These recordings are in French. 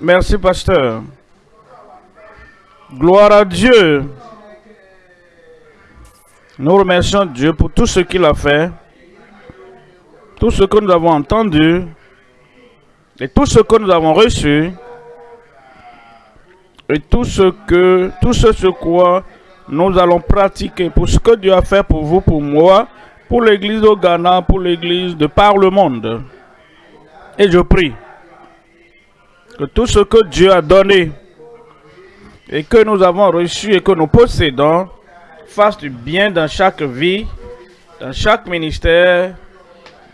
Merci, pasteur. Gloire à Dieu. Nous remercions Dieu pour tout ce qu'il a fait, tout ce que nous avons entendu et tout ce que nous avons reçu et tout ce que, quoi nous allons pratiquer pour ce que Dieu a fait pour vous, pour moi, pour l'église au Ghana, pour l'église de par le monde. Et je prie que tout ce que Dieu a donné et que nous avons reçu et que nous possédons fasse du bien dans chaque vie, dans chaque ministère,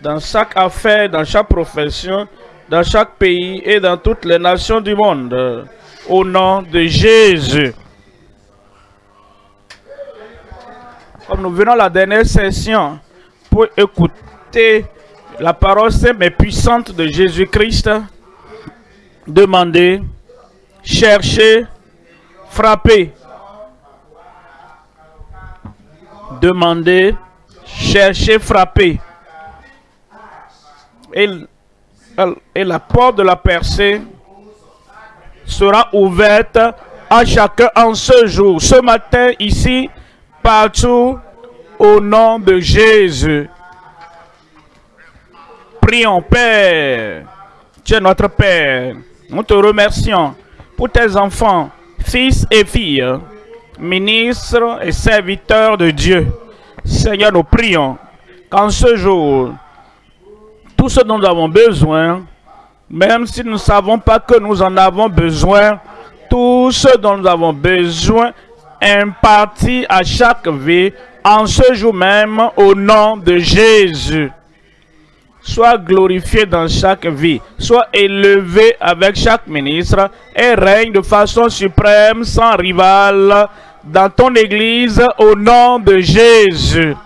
dans chaque affaire, dans chaque profession, dans chaque pays et dans toutes les nations du monde. Au nom de Jésus. Comme nous venons à la dernière session pour écouter la parole simple et puissante de Jésus-Christ, demandez, cherchez, frappez. Demandez, cherchez, frappez. Et, et la porte de la percée sera ouverte à chacun en ce jour, ce matin, ici, partout, au nom de Jésus. Prions, Père. Tu es notre Père. Nous te remercions pour tes enfants, fils et filles, ministres et serviteurs de Dieu. Seigneur, nous prions qu'en ce jour, tout ce dont nous avons besoin, même si nous ne savons pas que nous en avons besoin, tout ce dont nous avons besoin imparti à chaque vie en ce jour même au nom de Jésus. Sois glorifié dans chaque vie, sois élevé avec chaque ministre et règne de façon suprême sans rival dans ton église au nom de Jésus.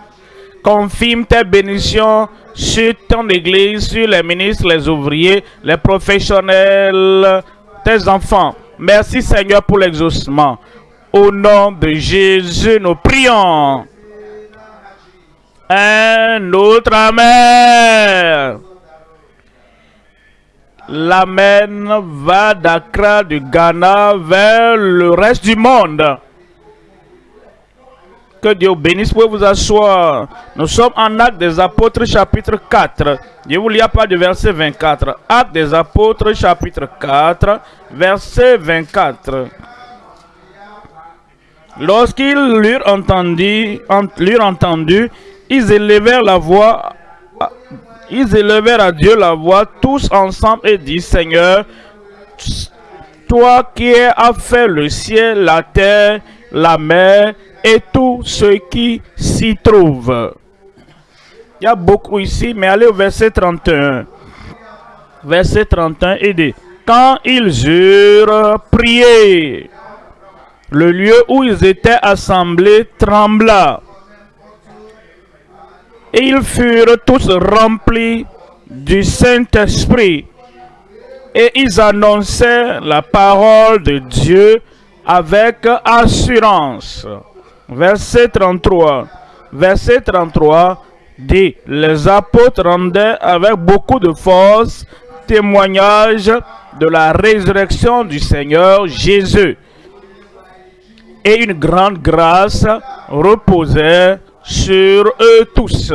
Confirme tes bénédictions sur ton église, sur les ministres, les ouvriers, les professionnels, tes enfants. Merci Seigneur pour l'exaucement. Au nom de Jésus, nous prions. Un autre Amen. L'Amen va d'Accra, du Ghana, vers le reste du monde. Que Dieu bénisse, pour vous asseoir. Nous sommes en Acte des Apôtres, chapitre 4. Je vous lis pas de verset 24. Acte des Apôtres, chapitre 4, verset 24. Lorsqu'ils l'eurent entendu, l'eurent entendu, ils élevèrent la voix, ils élevèrent à Dieu la voix tous ensemble et disent, Seigneur, toi qui as fait le ciel, la terre, la mer et tout ce qui s'y trouve. Il y a beaucoup ici, mais allez au verset 31. Verset 31 et dit, quand ils eurent prié, le lieu où ils étaient assemblés trembla. Et ils furent tous remplis du Saint-Esprit. Et ils annonçaient la parole de Dieu avec assurance. Verset 33. Verset 33 dit, les apôtres rendaient avec beaucoup de force témoignage de la résurrection du Seigneur Jésus et une grande grâce reposait sur eux tous.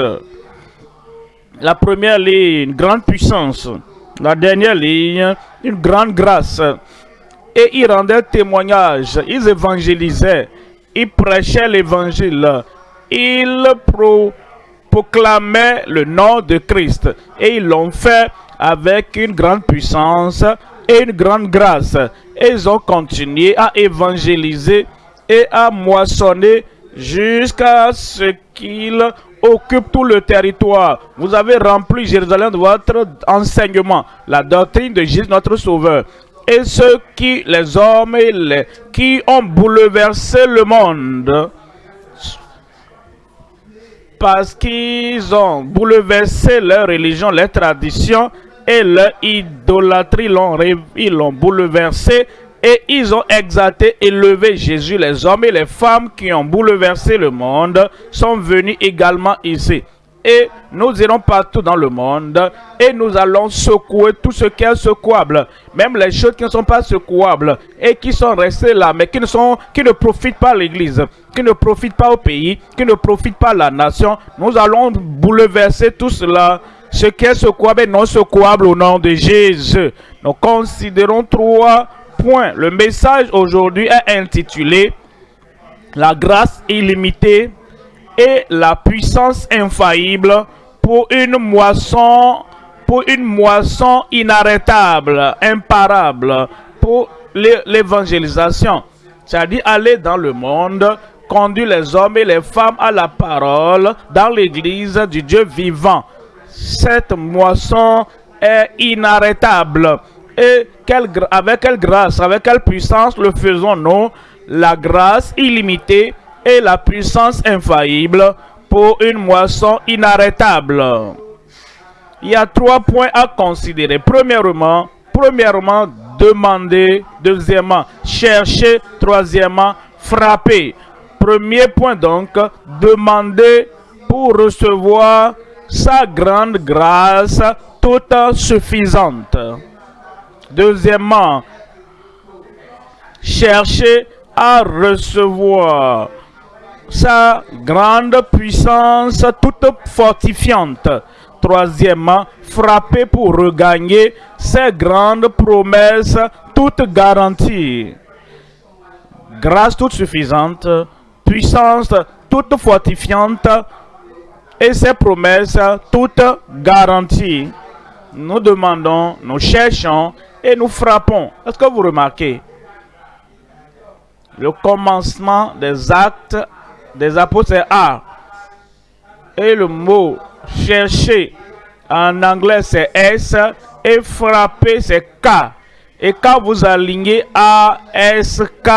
La première ligne, grande puissance. La dernière ligne, une grande grâce. Et ils rendaient témoignage, ils évangélisaient, ils prêchaient l'évangile, ils proclamaient le nom de Christ. Et ils l'ont fait avec une grande puissance et une grande grâce. Et ils ont continué à évangéliser et à moissonner jusqu'à ce qu'il occupe tout le territoire. Vous avez rempli Jérusalem de votre enseignement, la doctrine de Jésus notre Sauveur. Et ceux qui, les hommes qui ont bouleversé le monde, parce qu'ils ont bouleversé leur religion, leurs traditions et leur idolâtrie, ils l'ont bouleversé et ils ont exalté, élevé Jésus. Les hommes et les femmes qui ont bouleversé le monde sont venus également ici. et nous irons partout dans le monde et nous allons secouer tout ce qui est secouable, même les choses qui ne sont pas secouables et qui sont restées là, mais qui ne, sont, qui ne profitent pas à l'Église, qui ne profitent pas au pays, qui ne profitent pas à la nation. Nous allons bouleverser tout cela, ce qui est secouable et non secouable au nom de Jésus. Nous considérons trois Le message aujourd'hui est intitulé « La grâce illimitée » et la puissance infaillible pour une moisson, pour une moisson inarrêtable, imparable pour l'évangélisation. C'est-à-dire aller dans le monde, conduire les hommes et les femmes à la parole dans l'église du Dieu vivant. Cette moisson est inarrêtable. Et avec quelle grâce, avec quelle puissance le faisons-nous La grâce illimitée et la puissance infaillible pour une moisson inarrêtable? Il y a trois points à considérer. Premièrement, premièrement, demander. Deuxièmement, chercher. Troisièmement, frapper. Premier point donc, demander pour recevoir sa grande grâce toute suffisante. Deuxièmement, chercher à recevoir sa grande puissance toute fortifiante. Troisièmement, frapper pour regagner ses grandes promesses toutes garanties. Grâce toute suffisante, puissance toute fortifiante et ses promesses toutes garanties. Nous demandons, nous cherchons et nous frappons. Est-ce que vous remarquez le commencement des actes des apôtres A. Et le mot chercher en anglais c'est S et frapper c'est K. Et quand vous alignez A, S, K,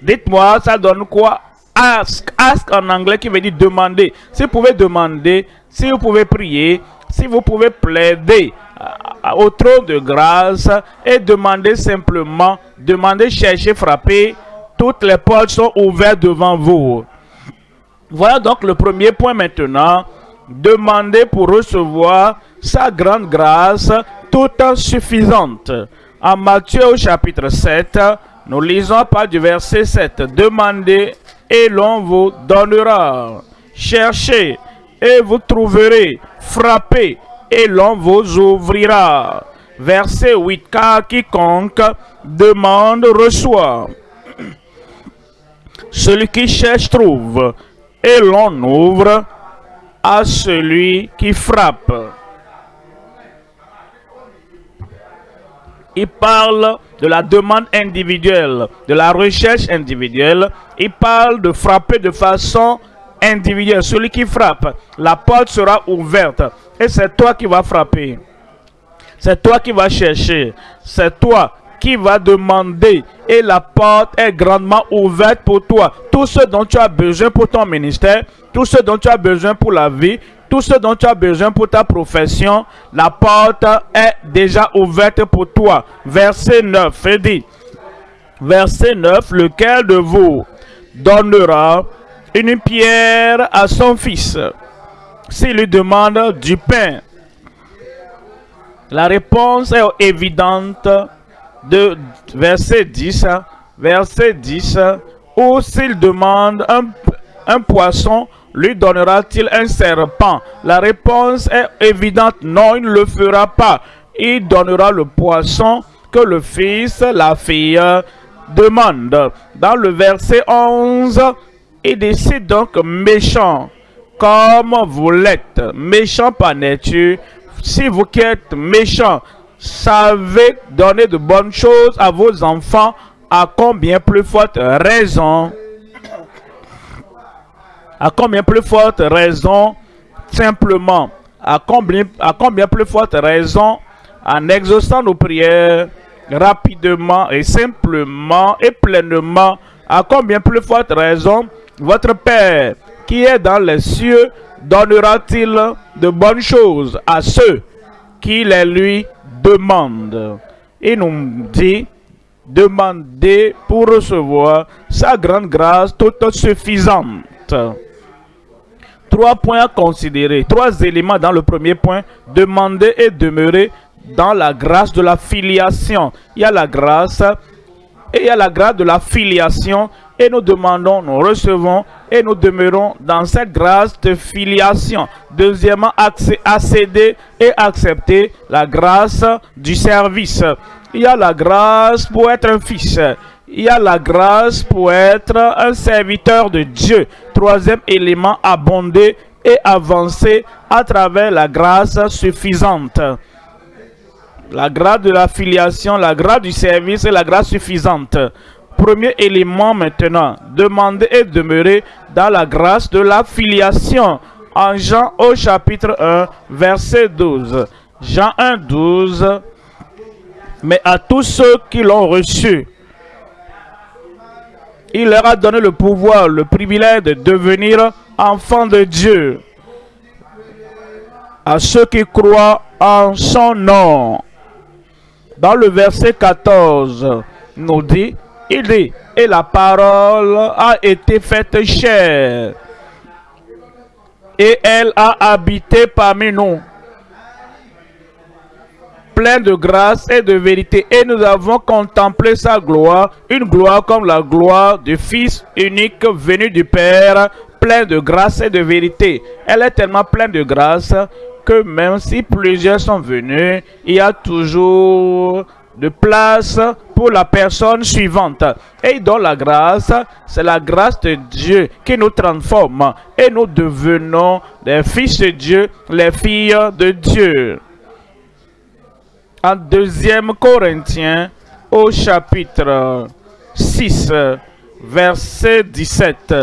dites-moi ça donne quoi? Ask, ask en anglais qui veut dire demander. Si vous pouvez demander, si vous pouvez prier, si vous pouvez plaider au trône de grâce et demander simplement, demander, chercher, frapper, toutes les portes sont ouvertes devant vous. Voilà donc le premier point maintenant. Demander pour recevoir sa grande grâce toute suffisante. En Matthieu au chapitre 7, nous lisons pas du verset 7. Demandez et l'on vous donnera. Cherchez et vous trouverez. Frappez et l'on vous ouvrira. Verset 8. Car quiconque demande reçoit. Celui qui cherche trouve et l'on ouvre à celui qui frappe. Il parle de la demande individuelle, de la recherche individuelle. Il parle de frapper de façon individuelle. Celui qui frappe, la porte sera ouverte. Et c'est toi qui vas frapper. C'est toi qui vas chercher. C'est toi qui va demander et la porte est grandement ouverte pour toi. Tout ce dont tu as besoin pour ton ministère, tout ce dont tu as besoin pour la vie, tout ce dont tu as besoin pour ta profession, la porte est déjà ouverte pour toi. Verset 9, dit, verset 9, lequel de vous donnera une pierre à son fils s'il lui demande du pain La réponse est évidente de verset 10, verset 10, ou s'il demande un, un poisson, lui donnera-t-il un serpent? La réponse est évidente, non, il ne le fera pas. Il donnera le poisson que le fils, la fille demande. Dans le verset 11, il décide donc méchant, comme vous l'êtes, méchant par nature, si vous qui êtes méchant, savez donner de bonnes choses à vos enfants, à combien plus forte raison, à combien plus forte raison, simplement, à combien, à combien plus forte raison, en exaucant nos prières rapidement et simplement et pleinement, à combien plus forte raison, votre Père qui est dans les cieux donnera-t-il de bonnes choses à ceux qui les lui demande. Il nous dit, demander pour recevoir sa grande grâce toute suffisante. Trois points à considérer, trois éléments dans le premier point. Demander et demeurer dans la grâce de la filiation. Il y a la grâce et il y a la grâce de la filiation et nous demandons, nous recevons et nous demeurons dans cette grâce de filiation. Deuxièmement, accéder et accepter la grâce du service. Il y a la grâce pour être un fils. Il y a la grâce pour être un serviteur de Dieu. Troisième élément, abonder et avancer à travers la grâce suffisante. La grâce de la filiation, la grâce du service et la grâce suffisante. Premier élément maintenant, demander et demeurer dans la grâce de la filiation. En Jean au chapitre 1, verset 12. Jean 1, 12. Mais à tous ceux qui l'ont reçu, il leur a donné le pouvoir, le privilège de devenir enfants de Dieu. À ceux qui croient en son nom. Dans le verset 14, nous dit, il dit, et la parole a été faite chère, et elle a habité parmi nous, plein de grâce et de vérité. Et nous avons contemplé sa gloire, une gloire comme la gloire du Fils unique venu du Père, plein de grâce et de vérité. Elle est tellement pleine de grâce que même si plusieurs sont venus, il y a toujours de place pour la personne suivante. Et dans la grâce, c'est la grâce de Dieu qui nous transforme et nous devenons des fils de Dieu, les filles de Dieu. En 2 Corinthiens, au chapitre 6, verset 17,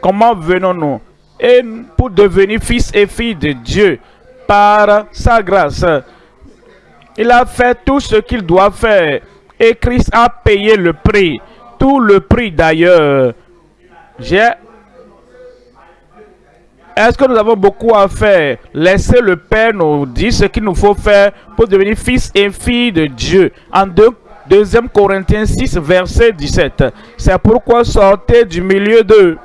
comment venons-nous Et pour devenir fils et filles de Dieu? Par sa grâce. Il a fait tout ce qu'il doit faire. Et Christ a payé le prix. Tout le prix d'ailleurs. Est-ce que nous avons beaucoup à faire? Laissez le Père nous dire ce qu'il nous faut faire pour devenir fils et filles de Dieu. En 2 Corinthiens 6, verset 17. C'est pourquoi sortez du milieu d'eux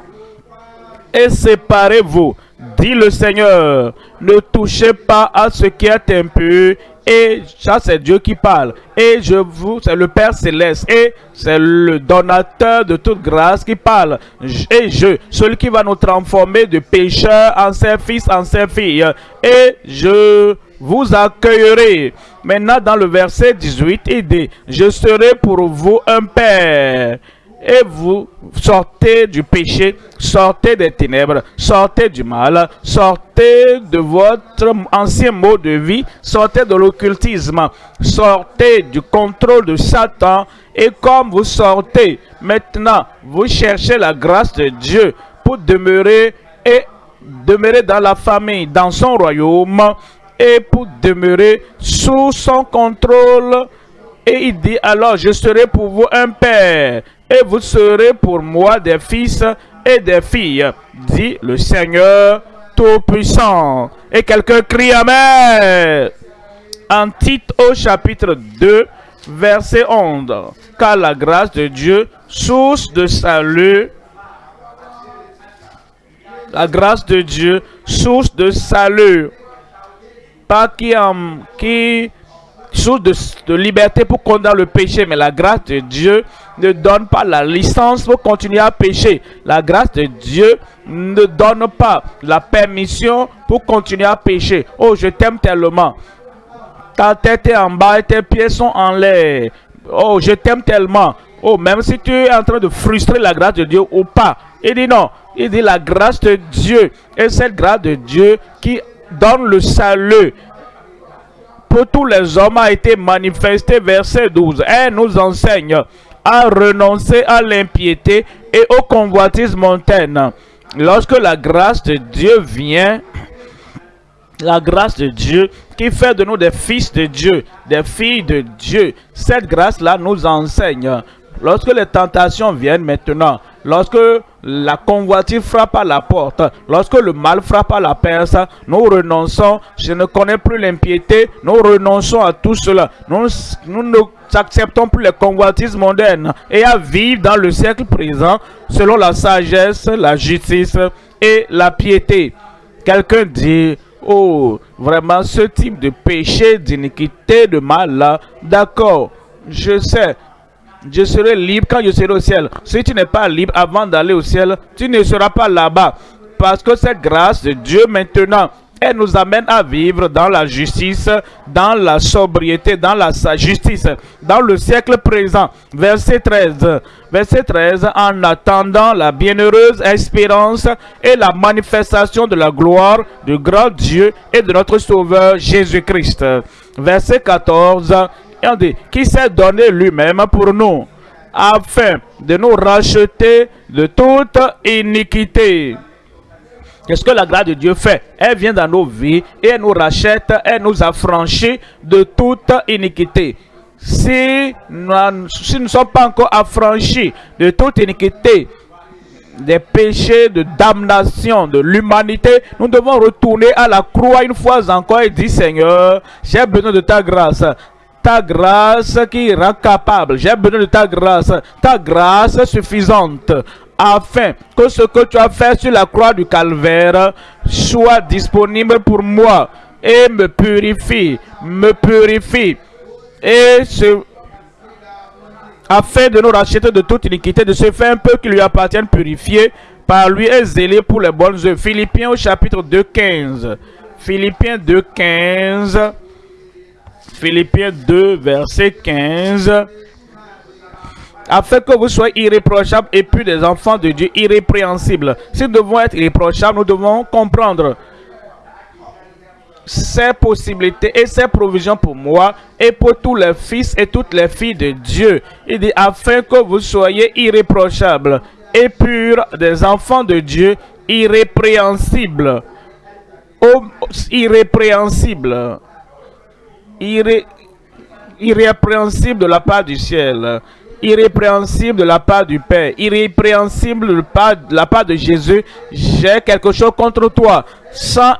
et séparez-vous, dit le Seigneur. Ne touchez pas à ce qui est impur et ça, c'est Dieu qui parle. Et je vous, c'est le Père Céleste. Et c'est le donateur de toute grâce qui parle. Et je, celui qui va nous transformer de pécheurs en ses fils, en ses filles. Et je vous accueillerai. Maintenant, dans le verset 18, il dit, je serai pour vous un Père et vous sortez du péché, sortez des ténèbres, sortez du mal, sortez de votre ancien mode de vie, sortez de l'occultisme, sortez du contrôle de Satan et comme vous sortez, maintenant, vous cherchez la grâce de Dieu pour demeurer et demeurer dans la famille, dans son royaume et pour demeurer sous son contrôle. Et il dit alors, je serai pour vous un père et vous serez pour moi des fils et des filles, dit le Seigneur Tout-Puissant. Et quelqu'un crie Amen. En titre au chapitre 2, verset 11. Car la grâce de Dieu, source de salut, la grâce de Dieu, source de salut, pas qui, qui source de, liberté pour condamner le péché, mais la grâce de Dieu ne donne pas la licence pour continuer à pécher. La grâce de Dieu ne donne pas la permission pour continuer à pécher. Oh, je t'aime tellement. Ta tête est en bas et tes pieds sont en l'air. Oh, je t'aime tellement. Oh, même si tu es en train de frustrer la grâce de Dieu ou pas. Il dit non. Il dit la grâce de Dieu. Et cette grâce de Dieu qui donne le salut pour tous les hommes a été manifesté, verset 12. Elle nous enseigne à renoncer à l'impiété et au convoitisme montaine. Lorsque la grâce de Dieu vient, la grâce de Dieu qui fait de nous des fils de Dieu, des filles de Dieu, cette grâce-là nous enseigne. Lorsque les tentations viennent maintenant, lorsque la convoitise frappe à la porte, lorsque le mal frappe à la perce, nous renonçons, je ne connais plus l'impiété, nous renonçons à tout cela. Nous, nous acceptons plus les convoitises mondaines et à vivre dans le siècle présent selon la sagesse, la justice et la piété. Quelqu'un dit, oh, vraiment ce type de péché, d'iniquité, de mal là, d'accord, je sais, je serai libre quand je serai au ciel. Si tu n'es pas libre avant d'aller au ciel, tu ne seras pas là-bas. Parce que cette grâce de Dieu maintenant, elle nous amène à vivre dans la justice, dans la sobriété, dans la justice, dans le siècle présent. Verset 13. Verset 13. En attendant la bienheureuse espérance et la manifestation de la gloire du grand Dieu et de notre Sauveur Jésus-Christ. Verset 14. Et on dit, qui s'est donné lui-même pour nous, afin de nous racheter de toute iniquité Qu'est-ce que la grâce de Dieu fait Elle vient dans nos vies et elle nous rachète, elle nous affranchit de toute iniquité. Si nous, si ne sommes pas encore affranchis de toute iniquité, des péchés de damnation de l'humanité, nous devons retourner à la croix une fois encore et dire Seigneur, j'ai besoin de ta grâce ta grâce qui rend capable. J'ai besoin de ta grâce, ta grâce suffisante afin que ce que tu as fait sur la croix du calvaire soit disponible pour moi et me purifie, me purifie. Et afin de nous racheter de toute iniquité, de ce fait un peu qui lui appartient purifié par lui et zélé pour les bonnes œuvres. Philippiens au chapitre 2, 15. Philippiens 2, 15. Philippiens 2, verset 15 afin que vous soyez irréprochables et puis des enfants de Dieu irrépréhensibles. Si nous devons être irréprochables, nous devons comprendre ces possibilités et ces provisions pour moi et pour tous les fils et toutes les filles de Dieu. Il dit, afin que vous soyez irréprochables et purs des enfants de Dieu irrépréhensibles. Oh, irrépréhensibles. irrépréhensibles de la part du ciel irrépréhensible de la part du Père, irrépréhensible de la part de Jésus, j'ai quelque chose contre toi. Sans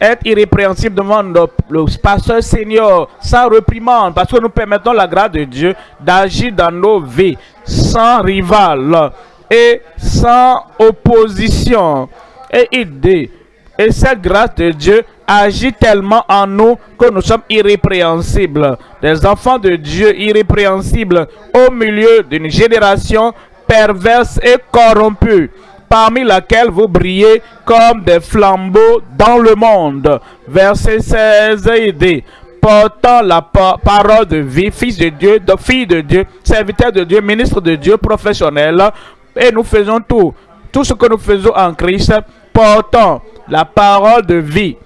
être irrépréhensible devant le pasteur Seigneur, sans reprimande, parce que nous permettons la grâce de Dieu d'agir dans nos vies, sans rival et sans opposition et idée. Et cette grâce de Dieu agit tellement en nous que nous sommes irrépréhensibles. Des enfants de Dieu irrépréhensibles au milieu d'une génération perverse et corrompue parmi laquelle vous brillez comme des flambeaux dans le monde. Verset 16 et dit, portant la parole de vie, fils de Dieu, fille de Dieu, serviteur de Dieu, ministre de Dieu, professionnel, et nous faisons tout, tout ce que nous faisons en Christ, portant la parole de vie,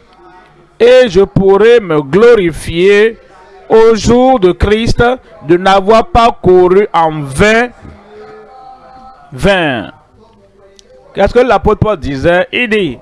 et je pourrai me glorifier au jour de Christ de n'avoir pas couru en vain. Vain. Qu'est-ce que l'apôtre Paul disait? Il dit,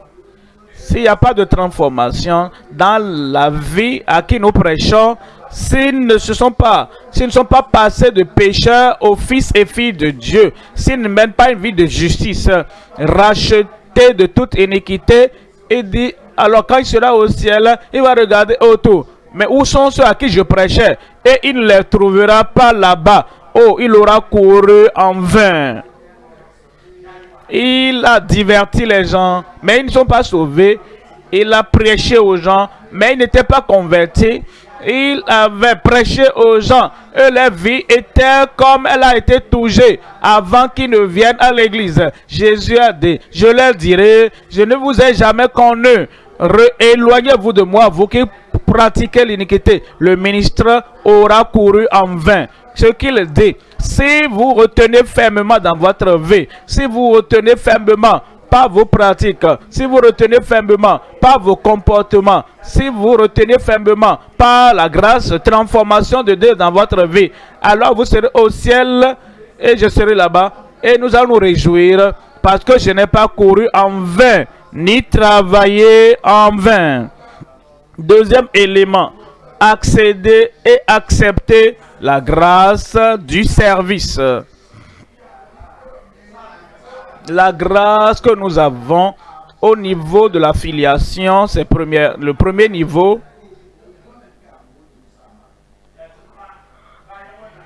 s'il n'y a pas de transformation dans la vie à qui nous prêchons, s'ils ne se sont pas, s'ils ne sont pas passés de pécheurs aux fils et filles de Dieu, s'ils ne mènent pas une vie de justice, rachetés de toute iniquité, il dit alors quand il sera au ciel, il va regarder autour. Mais où sont ceux à qui je prêchais? Et il ne les trouvera pas là-bas. Oh, il aura couru en vain. Il a diverti les gens, mais ils ne sont pas sauvés. Il a prêché aux gens, mais ils n'étaient pas convertis. Il avait prêché aux gens et leur vie était comme elle a été touchée avant qu'ils ne viennent à l'église. Jésus a dit, je leur dirai, je ne vous ai jamais connu. Éloignez-vous de moi, vous qui pratiquez l'iniquité. Le ministre aura couru en vain. Ce qu'il dit, si vous retenez fermement dans votre vie, si vous retenez fermement pas vos pratiques, si vous retenez fermement pas vos comportements, si vous retenez fermement pas la grâce, transformation de Dieu dans votre vie, alors vous serez au ciel et je serai là-bas et nous allons nous réjouir parce que je n'ai pas couru en vain ni travailler en vain. Deuxième élément, accéder et accepter la grâce du service. La grâce que nous avons au niveau de la filiation, c'est le premier niveau.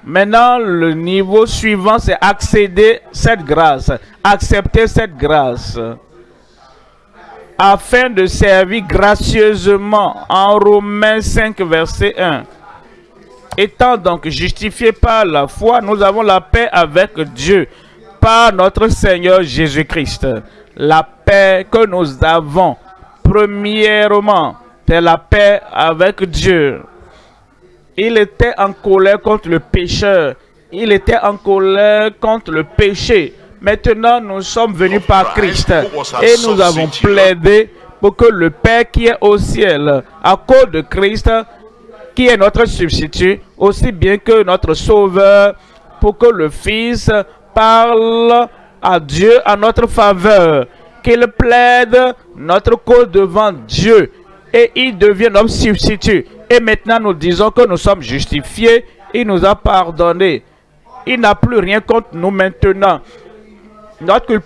Maintenant, le niveau suivant, c'est accéder cette grâce, accepter cette grâce. Afin de servir gracieusement en Romains 5, verset 1. Étant donc justifiés par la foi, nous avons la paix avec Dieu par notre Seigneur Jésus-Christ. La paix que nous avons, premièrement, c'est la paix avec Dieu. Il était en colère contre le pécheur. Il était en colère contre le péché. Maintenant, nous sommes venus par Christ et nous avons plaidé pour que le Père qui est au ciel, à cause de Christ, qui est notre substitut, aussi bien que notre Sauveur, pour que le Fils parle à Dieu en notre faveur, qu'il plaide notre cause devant Dieu et il devient notre substitut. Et maintenant, nous disons que nous sommes justifiés, il nous a pardonné. Il n'a plus rien contre nous maintenant. Notre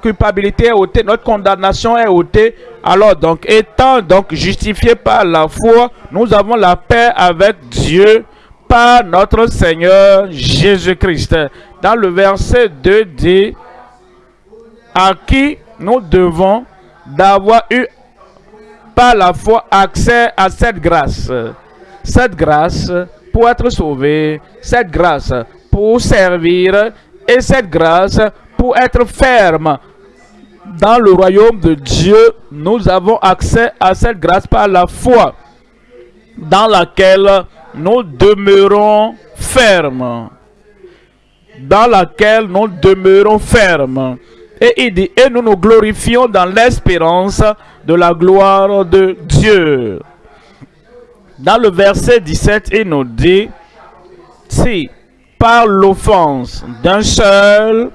culpabilité est ôtée, notre condamnation est ôtée. Alors donc, étant donc justifiés par la foi, nous avons la paix avec Dieu par notre Seigneur Jésus-Christ. Dans le verset 2 dit, à qui nous devons d'avoir eu par la foi accès à cette grâce? Cette grâce pour être sauvé, cette grâce pour servir et cette grâce pour être ferme. Dans le royaume de Dieu, nous avons accès à cette grâce par la foi dans laquelle nous demeurons fermes. Dans laquelle nous demeurons fermes. Et il dit, et nous nous glorifions dans l'espérance de la gloire de Dieu. Dans le verset 17, il nous dit, si par l'offense d'un seul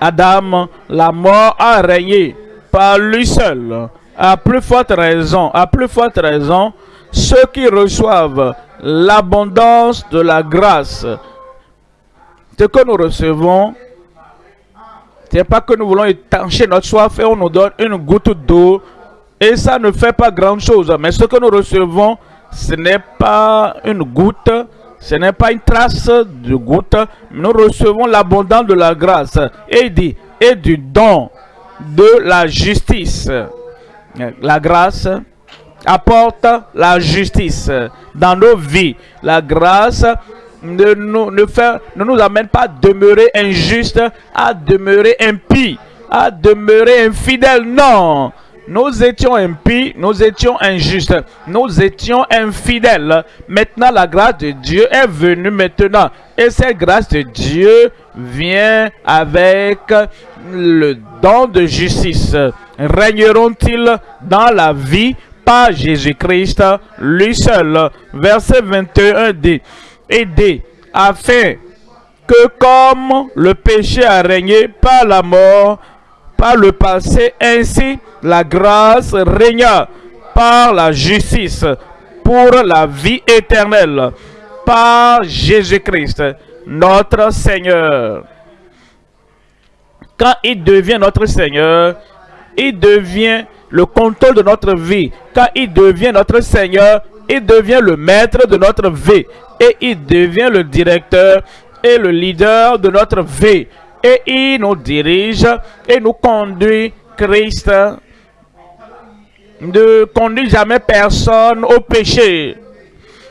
Adam, la mort a régné par lui seul. À plus forte raison, à plus forte raison, ceux qui reçoivent l'abondance de la grâce, ce que nous recevons, ce n'est pas que nous voulons étancher notre soif et on nous donne une goutte d'eau et ça ne fait pas grand chose. Mais ce que nous recevons, ce n'est pas une goutte, ce n'est pas une trace de goutte. Nous recevons l'abondance de la grâce. Et dit, et du don de la justice. La grâce apporte la justice dans nos vies. La grâce ne nous, ne, fait, ne nous amène pas à demeurer injuste, à demeurer impie, à demeurer infidèle. Non, nous étions impies, nous étions injustes, nous étions infidèles. Maintenant, la grâce de Dieu est venue maintenant. Et cette grâce de Dieu vient avec le don de justice. Régneront-ils dans la vie par Jésus-Christ, lui seul? Verset 21 dit, dit, afin que comme le péché a régné par la mort, par le passé, ainsi la grâce régna par la justice pour la vie éternelle par Jésus-Christ, notre Seigneur. Quand il devient notre Seigneur, il devient le contrôle de notre vie. Quand il devient notre Seigneur, il devient le maître de notre vie. Et il devient le directeur et le leader de notre vie. Et il nous dirige et nous conduit Christ ne conduit jamais personne au péché,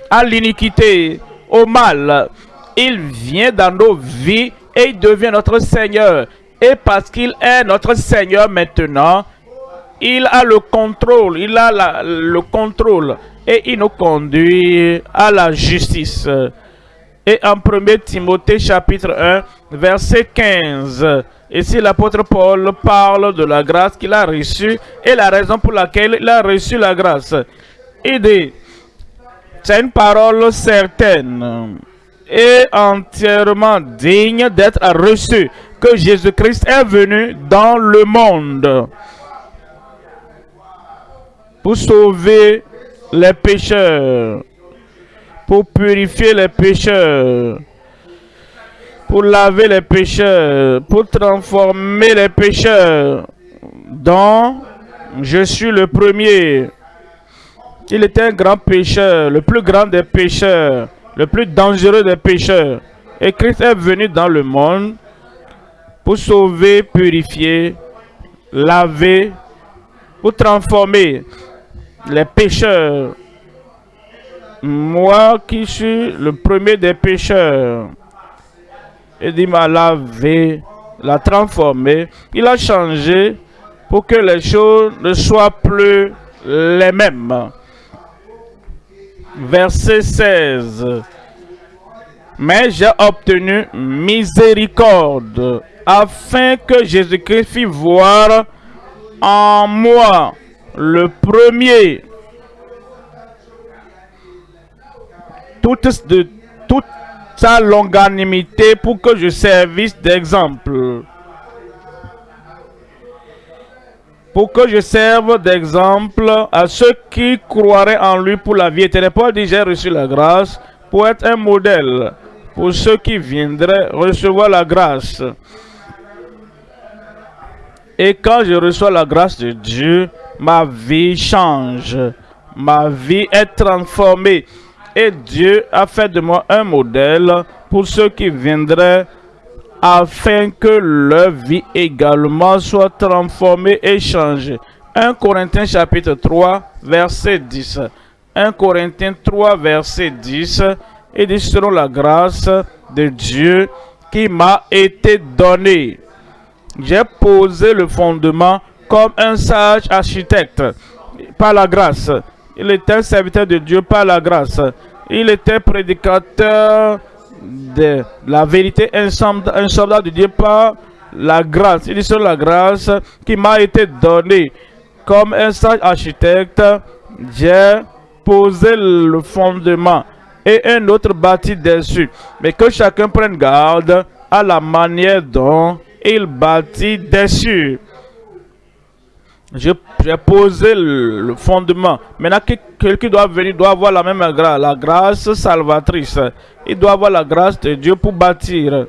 à l'iniquité, au mal. Il vient dans nos vies et il devient notre Seigneur. Et parce qu'il est notre Seigneur maintenant, il a le contrôle, il a le contrôle et il nous conduit à la justice. Et en 1 Timothée chapitre 1, verset 15, Ici, l'apôtre Paul parle de la grâce qu'il a reçue et la raison pour laquelle il a reçu la grâce. Il dit, c'est une parole certaine et entièrement digne d'être reçue que Jésus-Christ est venu dans le monde pour sauver les pécheurs, pour purifier les pécheurs, pour laver les pécheurs, pour transformer les pécheurs, dont je suis le premier. Il était un grand pécheur, le plus grand des pécheurs, le plus dangereux des pécheurs. Et Christ est venu dans le monde pour sauver, purifier, laver pour transformer les pécheurs. Moi qui suis le premier des pécheurs. Il m'a lavé, l'a transformé, il a changé pour que les choses ne soient plus les mêmes. Verset 16. Mais j'ai obtenu miséricorde afin que Jésus-Christ fît voir en moi le premier toute, de toute sa longanimité pour que je servisse d'exemple. Pour que je serve d'exemple à ceux qui croiraient en lui pour la vie éternelle. Paul dit, j'ai reçu la grâce pour être un modèle pour ceux qui viendraient recevoir la grâce. Et quand je reçois la grâce de Dieu, ma vie change. Ma vie est transformée. Et Dieu a fait de moi un modèle pour ceux qui viendraient afin que leur vie également soit transformée et changée. 1 Corinthiens chapitre 3, verset 10. 1 Corinthiens 3, verset 10. Et dit selon la grâce de Dieu qui m'a été donnée j'ai posé le fondement comme un sage architecte par la grâce. Il était un serviteur de Dieu par la grâce. Il était prédicateur de la vérité, un soldat, de Dieu par la grâce. Il est sur la grâce qui m'a été donnée. Comme un sage architecte, j'ai posé le fondement et un autre bâti dessus. Mais que chacun prenne garde à la manière dont il bâtit dessus. J'ai posé le, fondement. Maintenant, quelqu'un doit venir, doit avoir la même grâce, la grâce salvatrice. Il doit avoir la grâce de Dieu pour bâtir.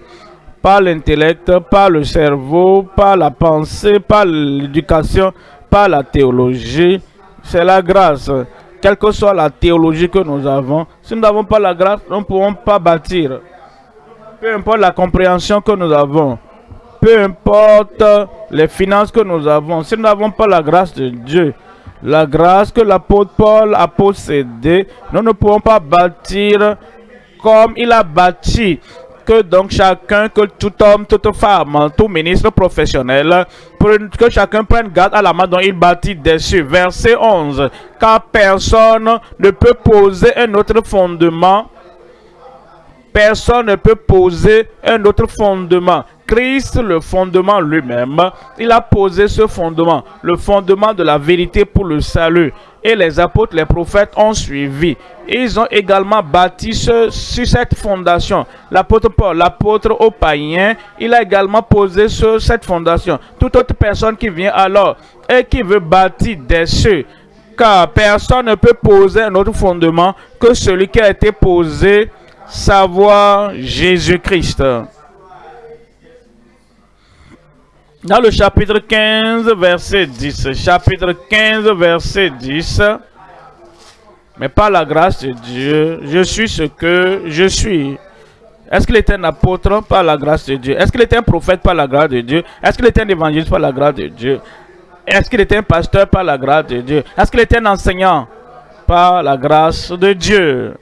Pas l'intellect, pas le cerveau, pas la pensée, pas l'éducation, pas la théologie. C'est la grâce. Quelle que soit la théologie que nous avons, si nous n'avons pas la grâce, nous ne pouvons pas bâtir. Peu importe la compréhension que nous avons, peu importe les finances que nous avons, si nous n'avons pas la grâce de Dieu, la grâce que l'apôtre Paul a possédée, nous ne pouvons pas bâtir comme il a bâti. Que donc chacun, que tout homme, toute femme, tout ministre professionnel, que chacun prenne garde à la main dont il bâtit dessus. Verset 11. Car personne ne peut poser un autre fondement personne ne peut poser un autre fondement Christ, le fondement lui-même, il a posé ce fondement, le fondement de la vérité pour le salut. Et les apôtres, les prophètes ont suivi. Ils ont également bâti sur cette fondation. L'apôtre Paul, l'apôtre aux païens, il a également posé sur cette fondation. Toute autre personne qui vient alors et qui veut bâtir des cieux, car personne ne peut poser un autre fondement que celui qui a été posé, savoir Jésus-Christ. Dans le chapitre 15, verset 10. Chapitre 15, verset 10. Mais par la grâce de Dieu, je suis ce que je suis. Est-ce qu'il était un apôtre par la grâce de Dieu? Est-ce qu'il était un prophète par la grâce de Dieu? Est-ce qu'il était un évangéliste par la grâce de Dieu? Est-ce qu'il était un pasteur par la grâce de Dieu? Est-ce qu'il était un enseignant par la grâce de Dieu?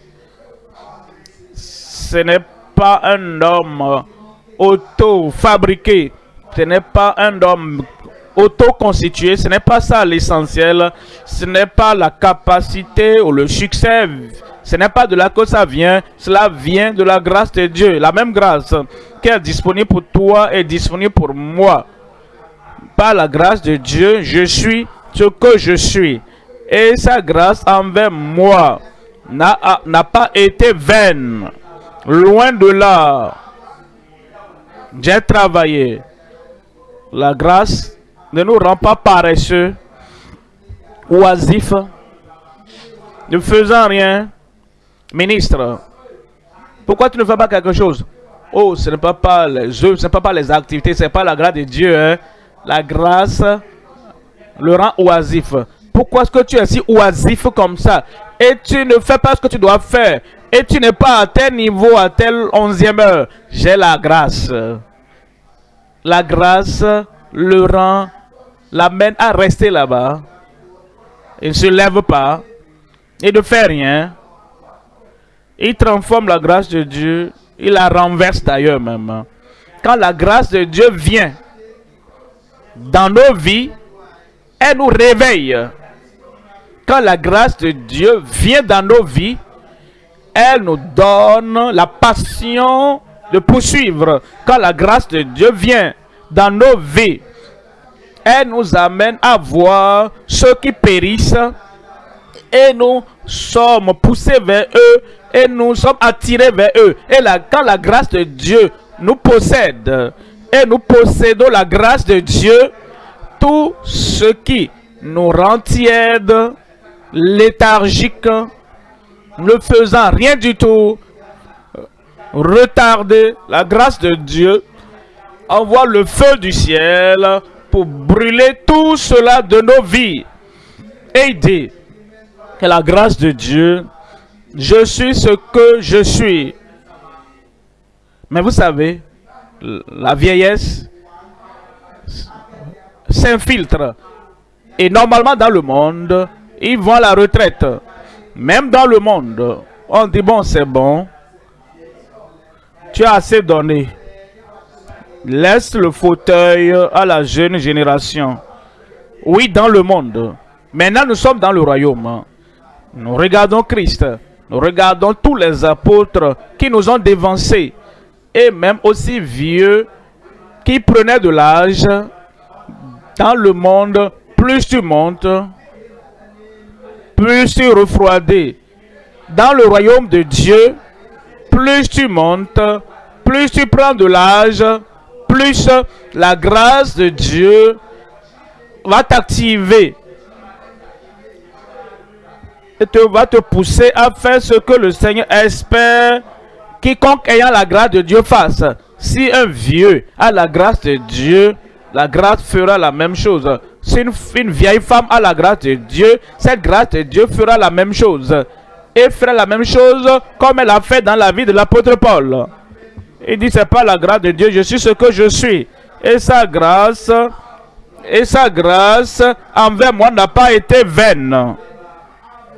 Ce n'est pas un homme auto-fabriqué ce n'est pas un homme auto-constitué, ce n'est pas ça l'essentiel, ce n'est pas la capacité ou le succès, ce n'est pas de là que ça vient, cela vient de la grâce de Dieu, la même grâce qui est disponible pour toi est disponible pour moi. Par la grâce de Dieu, je suis ce que je suis. Et sa grâce envers moi n'a pas été vaine. Loin de là, j'ai travaillé la grâce ne nous rend pas paresseux, oisifs, ne faisant rien. Ministre, pourquoi tu ne fais pas quelque chose? Oh, ce n'est pas, les œuvres, ce n'est pas, pas les activités, ce n'est pas la grâce de Dieu. Hein. La grâce le rend oisif. Pourquoi est-ce que tu es si oisif comme ça? Et tu ne fais pas ce que tu dois faire. Et tu n'es pas à tel niveau, à tel onzième heure. J'ai la grâce la grâce le rend, l'amène à rester là-bas. il ne se lève pas, il ne fait rien, il transforme la grâce de Dieu, il la renverse d'ailleurs même. Quand la grâce de Dieu vient dans nos vies, elle nous réveille. Quand la grâce de Dieu vient dans nos vies, elle nous donne la passion de poursuivre. Quand la grâce de Dieu vient dans nos vies, elle nous amène à voir ceux qui périssent et nous sommes poussés vers eux et nous sommes attirés vers eux. Et quand la grâce de Dieu nous possède et nous possédons la grâce de Dieu, tout ce qui nous rend tièdes, léthargiques, ne faisant rien du tout, retarder la grâce de Dieu, envoie le feu du ciel pour brûler tout cela de nos vies. Dit que la grâce de Dieu, je suis ce que je suis. Mais vous savez, la vieillesse s'infiltre. Et normalement dans le monde, ils vont à la retraite. Même dans le monde, on dit bon c'est bon, tu as assez donné. Laisse le fauteuil à la jeune génération. Oui, dans le monde. Maintenant, nous sommes dans le royaume. Nous regardons Christ. Nous regardons tous les apôtres qui nous ont dévancés. Et même aussi vieux qui prenaient de l'âge. Dans le monde, plus tu montes, plus tu refroidis. Dans le royaume de Dieu, plus tu montes, plus tu prends de l'âge, plus la grâce de Dieu va t'activer et te, va te pousser à faire ce que le Seigneur espère quiconque ayant la grâce de Dieu fasse. Si un vieux a la grâce de Dieu, la grâce fera la même chose. Si une, vieille femme a la grâce de Dieu, cette grâce de Dieu fera la même chose. Et fera la même chose comme elle a fait dans la vie de l'apôtre Paul. Il dit, c'est pas la grâce de Dieu, je suis ce que je suis. Et sa grâce, et sa grâce envers moi n'a pas été vaine.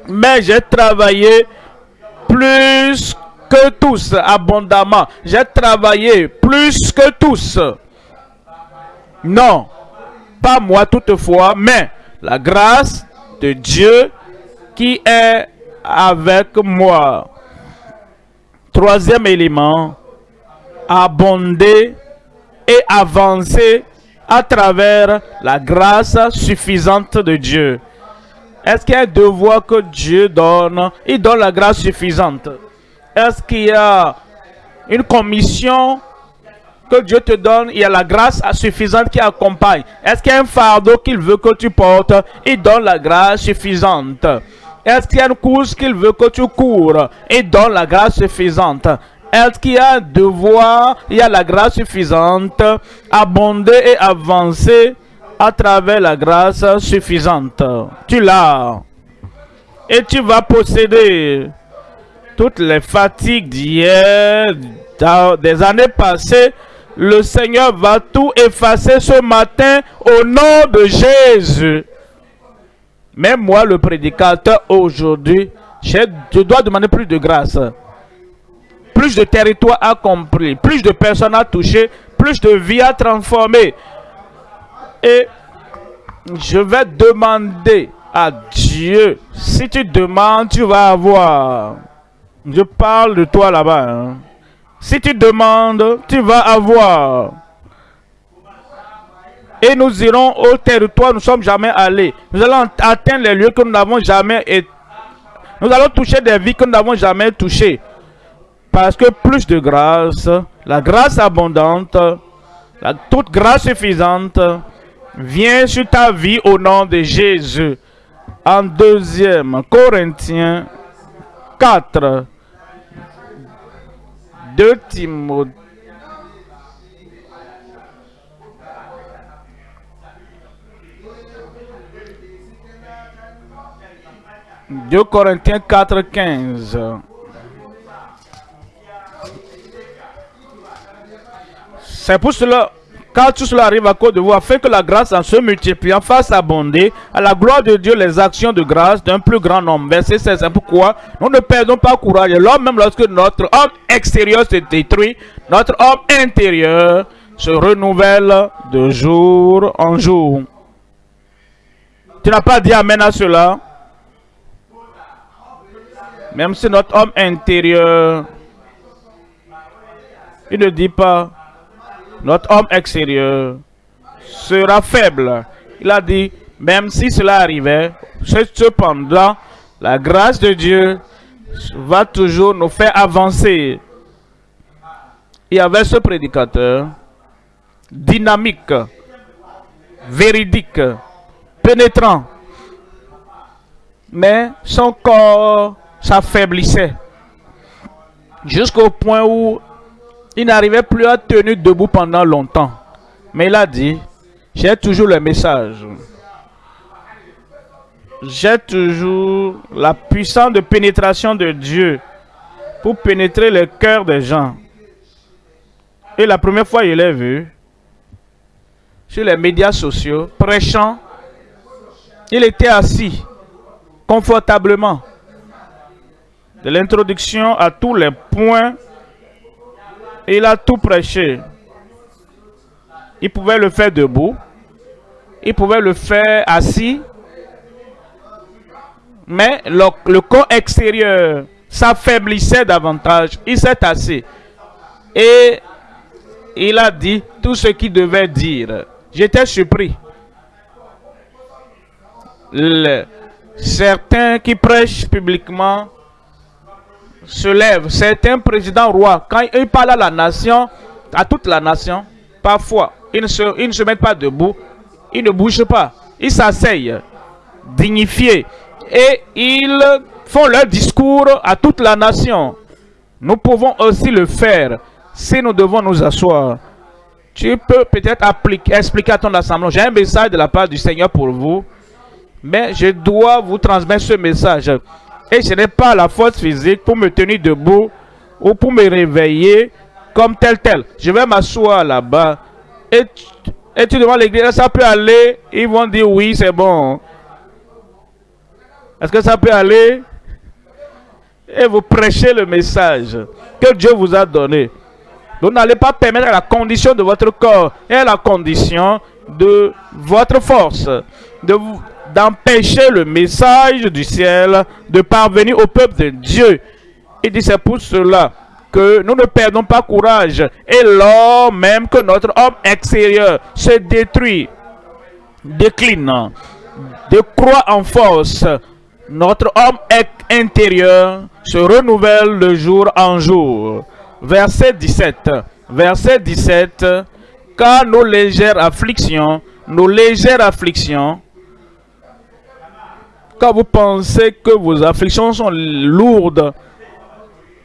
Mais j'ai travaillé plus que tous, abondamment. J'ai travaillé plus que tous. Non, pas moi toutefois, mais la grâce de Dieu qui est avec moi. Troisième élément, abonder et avancer à travers la grâce suffisante de Dieu. Est-ce qu'il y a un devoir que Dieu donne? Il donne la grâce suffisante. Est-ce qu'il y a une commission que Dieu te donne Il y a la grâce suffisante qui accompagne. Est-ce qu'il y a un fardeau qu'il veut que tu portes? Il donne la grâce suffisante. Est-ce qu'il y a une course qu'il veut que tu cours? Il donne la grâce suffisante. Est-ce qu'il y a un devoir, il y a la grâce suffisante, abonder et avancer à travers la grâce suffisante. Tu l'as. Et tu vas posséder toutes les fatigues d'hier, des années passées. Le Seigneur va tout effacer ce matin au nom de Jésus. Même moi, le prédicateur, aujourd'hui, je dois demander plus de grâce plus de territoire à compris, plus de personnes à toucher, plus de vie à transformer. Et je vais demander à Dieu, si tu demandes, tu vas avoir. Je parle de toi là-bas. Hein. Si tu demandes, tu vas avoir. Et nous irons au territoire où nous ne sommes jamais allés. Nous allons atteindre les lieux que nous n'avons jamais. Nous allons toucher des vies que nous n'avons jamais touchées. Parce que plus de grâce, la grâce abondante, toute grâce suffisante vient sur ta vie au nom de Jésus. En deuxième Corinthiens 4, 2 Timothée. Deux Corinthiens 4, 15. C'est pour cela Car tout cela arrive à cause de vous, afin que la grâce en se multipliant fasse abonder à la gloire de Dieu les actions de grâce d'un plus grand nombre. Verset 16. C'est pourquoi nous ne perdons pas courage. L'homme, même lorsque notre homme extérieur se détruit, notre homme intérieur se renouvelle de jour en jour. Tu n'as pas dit Amen à cela? Même si notre homme intérieur, il ne dit pas notre homme extérieur sera faible. Il a dit, même si cela arrivait, cependant, la grâce de Dieu va toujours nous faire avancer. Il y avait ce prédicateur dynamique, véridique, pénétrant. Mais son corps s'affaiblissait. Jusqu'au point où il n'arrivait plus à tenir debout pendant longtemps. Mais il a dit, j'ai toujours le message. J'ai toujours la puissance de pénétration de Dieu pour pénétrer le cœur des gens. Et la première fois, il l'ai vu sur les médias sociaux, prêchant. Il était assis confortablement. De l'introduction à tous les points il a tout prêché. Il pouvait le faire debout. Il pouvait le faire assis. Mais le, corps extérieur s'affaiblissait davantage. Il s'est assis. Et il a dit tout ce qu'il devait dire. J'étais surpris. certains qui prêchent publiquement se lève. Certains présidents rois, quand ils parlent à la nation, à toute la nation, parfois, ils ne se, ils ne se mettent pas debout, ils ne bougent pas, ils s'asseyent, dignifiés, et ils font leur discours à toute la nation. Nous pouvons aussi le faire si nous devons nous asseoir. Tu peux peut-être expliquer à ton assemblée, j'ai un message de la part du Seigneur pour vous, mais je dois vous transmettre ce message. Ce n'est pas la force physique pour me tenir debout ou pour me réveiller comme tel tel. Je vais m'asseoir là-bas. Et, et tu demandes l'église, ça peut aller? Ils vont dire oui, c'est bon. Est-ce que ça peut aller? Et vous prêchez le message que Dieu vous a donné. Vous n'allez pas permettre à la condition de votre corps et à la condition de votre force de d'empêcher le message du ciel de parvenir au peuple de Dieu. Il dit c'est pour cela que nous ne perdons pas courage. Et lors même que notre homme extérieur se détruit, décline, décroît en force, notre homme intérieur se renouvelle de jour en jour. Verset 17. Verset 17. Car nos légères afflictions, nos légères afflictions, quand vous pensez que vos afflictions sont lourdes,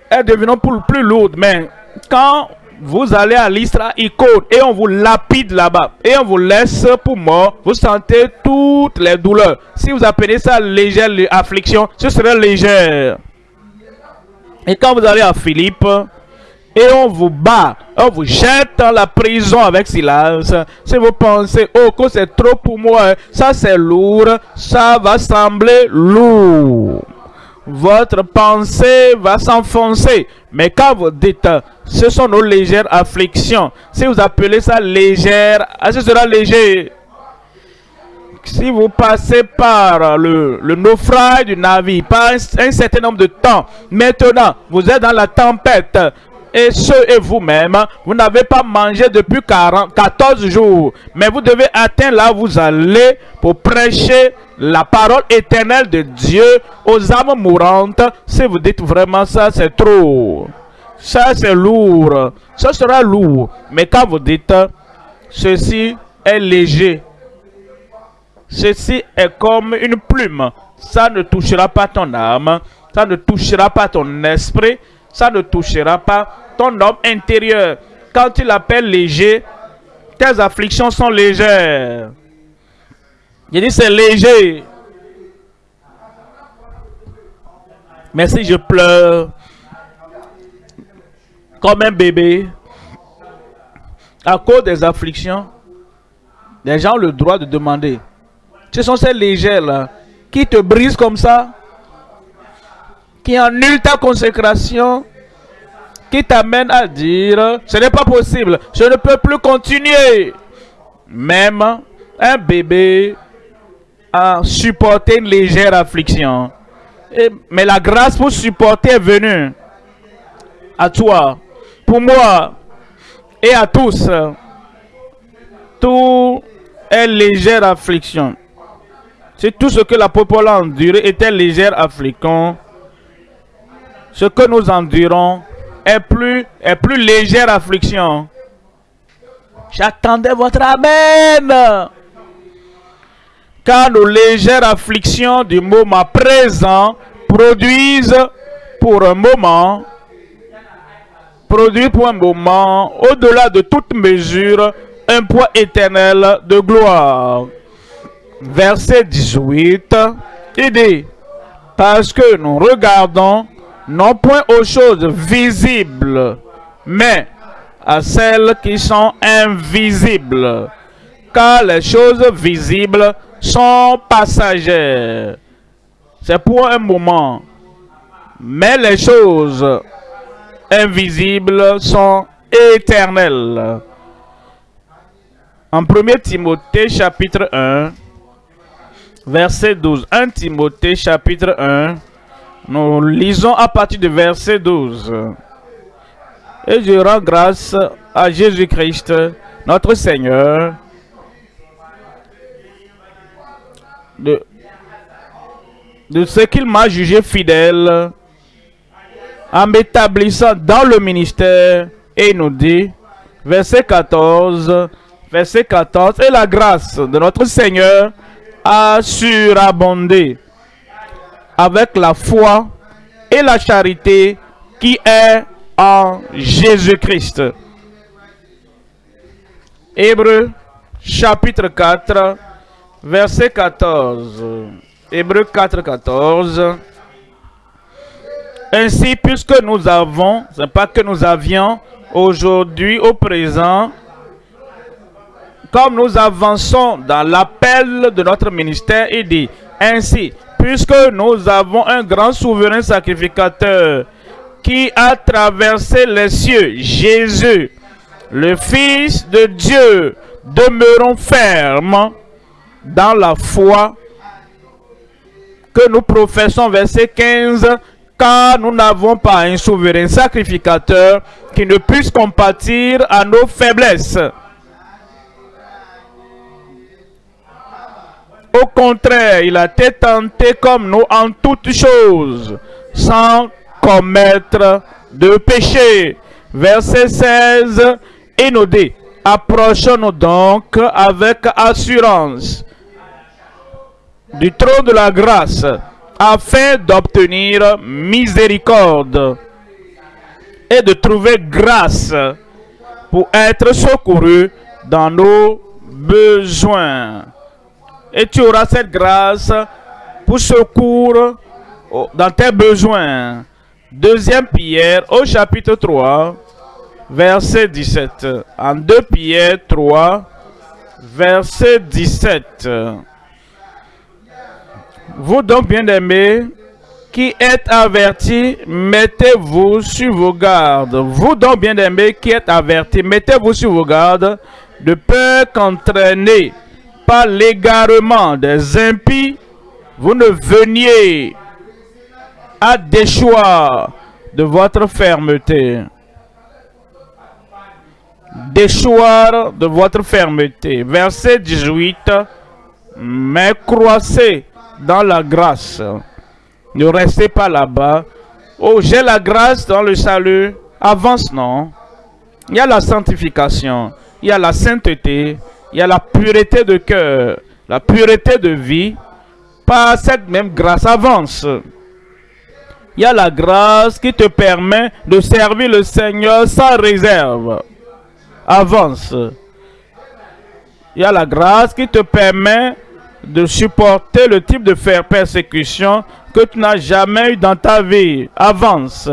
elles deviennent plus lourdes. Mais quand vous allez à l'Isra Icône et on vous lapide là-bas et on vous laisse pour mort, vous sentez toutes les douleurs. Si vous appelez ça légère affliction, ce serait légère. Et quand vous allez à Philippe, et on vous bat, on vous jette dans la prison avec silence. Si vous pensez, oh, que c'est trop pour moi, ça c'est lourd, ça va sembler lourd. Votre pensée va s'enfoncer. Mais quand vous dites, ce sont nos légères afflictions, si vous appelez ça légère, ah, ce sera léger. Si vous passez par le, naufrage du navire, par un certain nombre de temps, maintenant, vous êtes dans la tempête, et ce et vous-même, vous n'avez pas mangé depuis 40, 14 jours. Mais vous devez atteindre là où vous allez pour prêcher la parole éternelle de Dieu aux âmes mourantes. Si vous dites vraiment ça, c'est trop. Ça, c'est lourd. Ça sera lourd. Mais quand vous dites, ceci est léger. Ceci est comme une plume. Ça ne touchera pas ton âme. Ça ne touchera pas ton esprit ça ne touchera pas ton homme intérieur. Quand tu l'appelles léger, tes afflictions sont légères. Il dit c'est léger. Mais si je pleure comme un bébé, à cause des afflictions, les gens ont le droit de demander. Ce sont ces légères-là qui te brisent comme ça, qui annulent ta consécration, qui t'amènent à dire, ce n'est pas possible, je ne peux plus continuer. Même un bébé a supporté une légère affliction. mais la grâce pour supporter est venue à toi, pour moi et à tous. Tout est légère affliction. C'est tout ce que la peuple a enduré était légère affliction. Ce que nous endurons est plus, est plus légère affliction. J'attendais votre Amen. Car nos légères afflictions du moment présent produisent pour un moment, produisent pour un moment, au-delà de toute mesure, un poids éternel de gloire. Verset 18, il dit, parce que nous regardons non point aux choses visibles, mais à celles qui sont invisibles. Car les choses visibles sont passagères. C'est pour un moment. Mais les choses invisibles sont éternelles. En 1 Timothée chapitre 1, verset 12. 1 Timothée chapitre 1, nous lisons à partir du verset 12. Et je rends grâce à Jésus-Christ, notre Seigneur, de, ce qu'il m'a jugé fidèle en m'établissant dans le ministère. Et il nous dit, verset 14, verset 14, et la grâce de notre Seigneur a surabondé avec la foi et la charité qui est en Jésus-Christ. Hébreu chapitre 4, verset 14. Hébreu 4, 14. Ainsi, puisque nous avons, ce n'est pas que nous avions aujourd'hui, au présent, comme nous avançons dans l'appel de notre ministère, il dit, ainsi, puisque nous avons un grand souverain sacrificateur qui a traversé les cieux, Jésus, le Fils de Dieu, demeurons fermes dans la foi que nous professons, verset 15, car nous n'avons pas un souverain sacrificateur qui ne puisse compatir à nos faiblesses. Au contraire, il a été tenté comme nous en toutes choses, sans commettre de péché. Verset 16, et approchons-nous donc avec assurance du trône de la grâce, afin d'obtenir miséricorde et de trouver grâce pour être secouru dans nos besoins et tu auras cette grâce pour secours dans tes besoins. Deuxième Pierre au chapitre 3, verset 17. En 2 Pierre 3, verset 17. Vous donc, bien-aimés, qui êtes avertis, mettez-vous sur vos gardes. Vous donc, bien-aimés, qui êtes avertis, mettez-vous sur vos gardes, de peur qu'entraîner l'égarement des impies, vous ne veniez à déchoir de votre fermeté. Déchoir de votre fermeté. Verset 18. Mais croissez dans la grâce. Ne restez pas là-bas. Oh, j'ai la grâce dans le salut. Avance, non. Il y a la sanctification. Il y a la sainteté il y a la pureté de cœur, la pureté de vie. Par cette même grâce, avance. Il y a la grâce qui te permet de servir le Seigneur sans réserve. Avance. Il y a la grâce qui te permet de supporter le type de persécution que tu n'as jamais eu dans ta vie. Avance.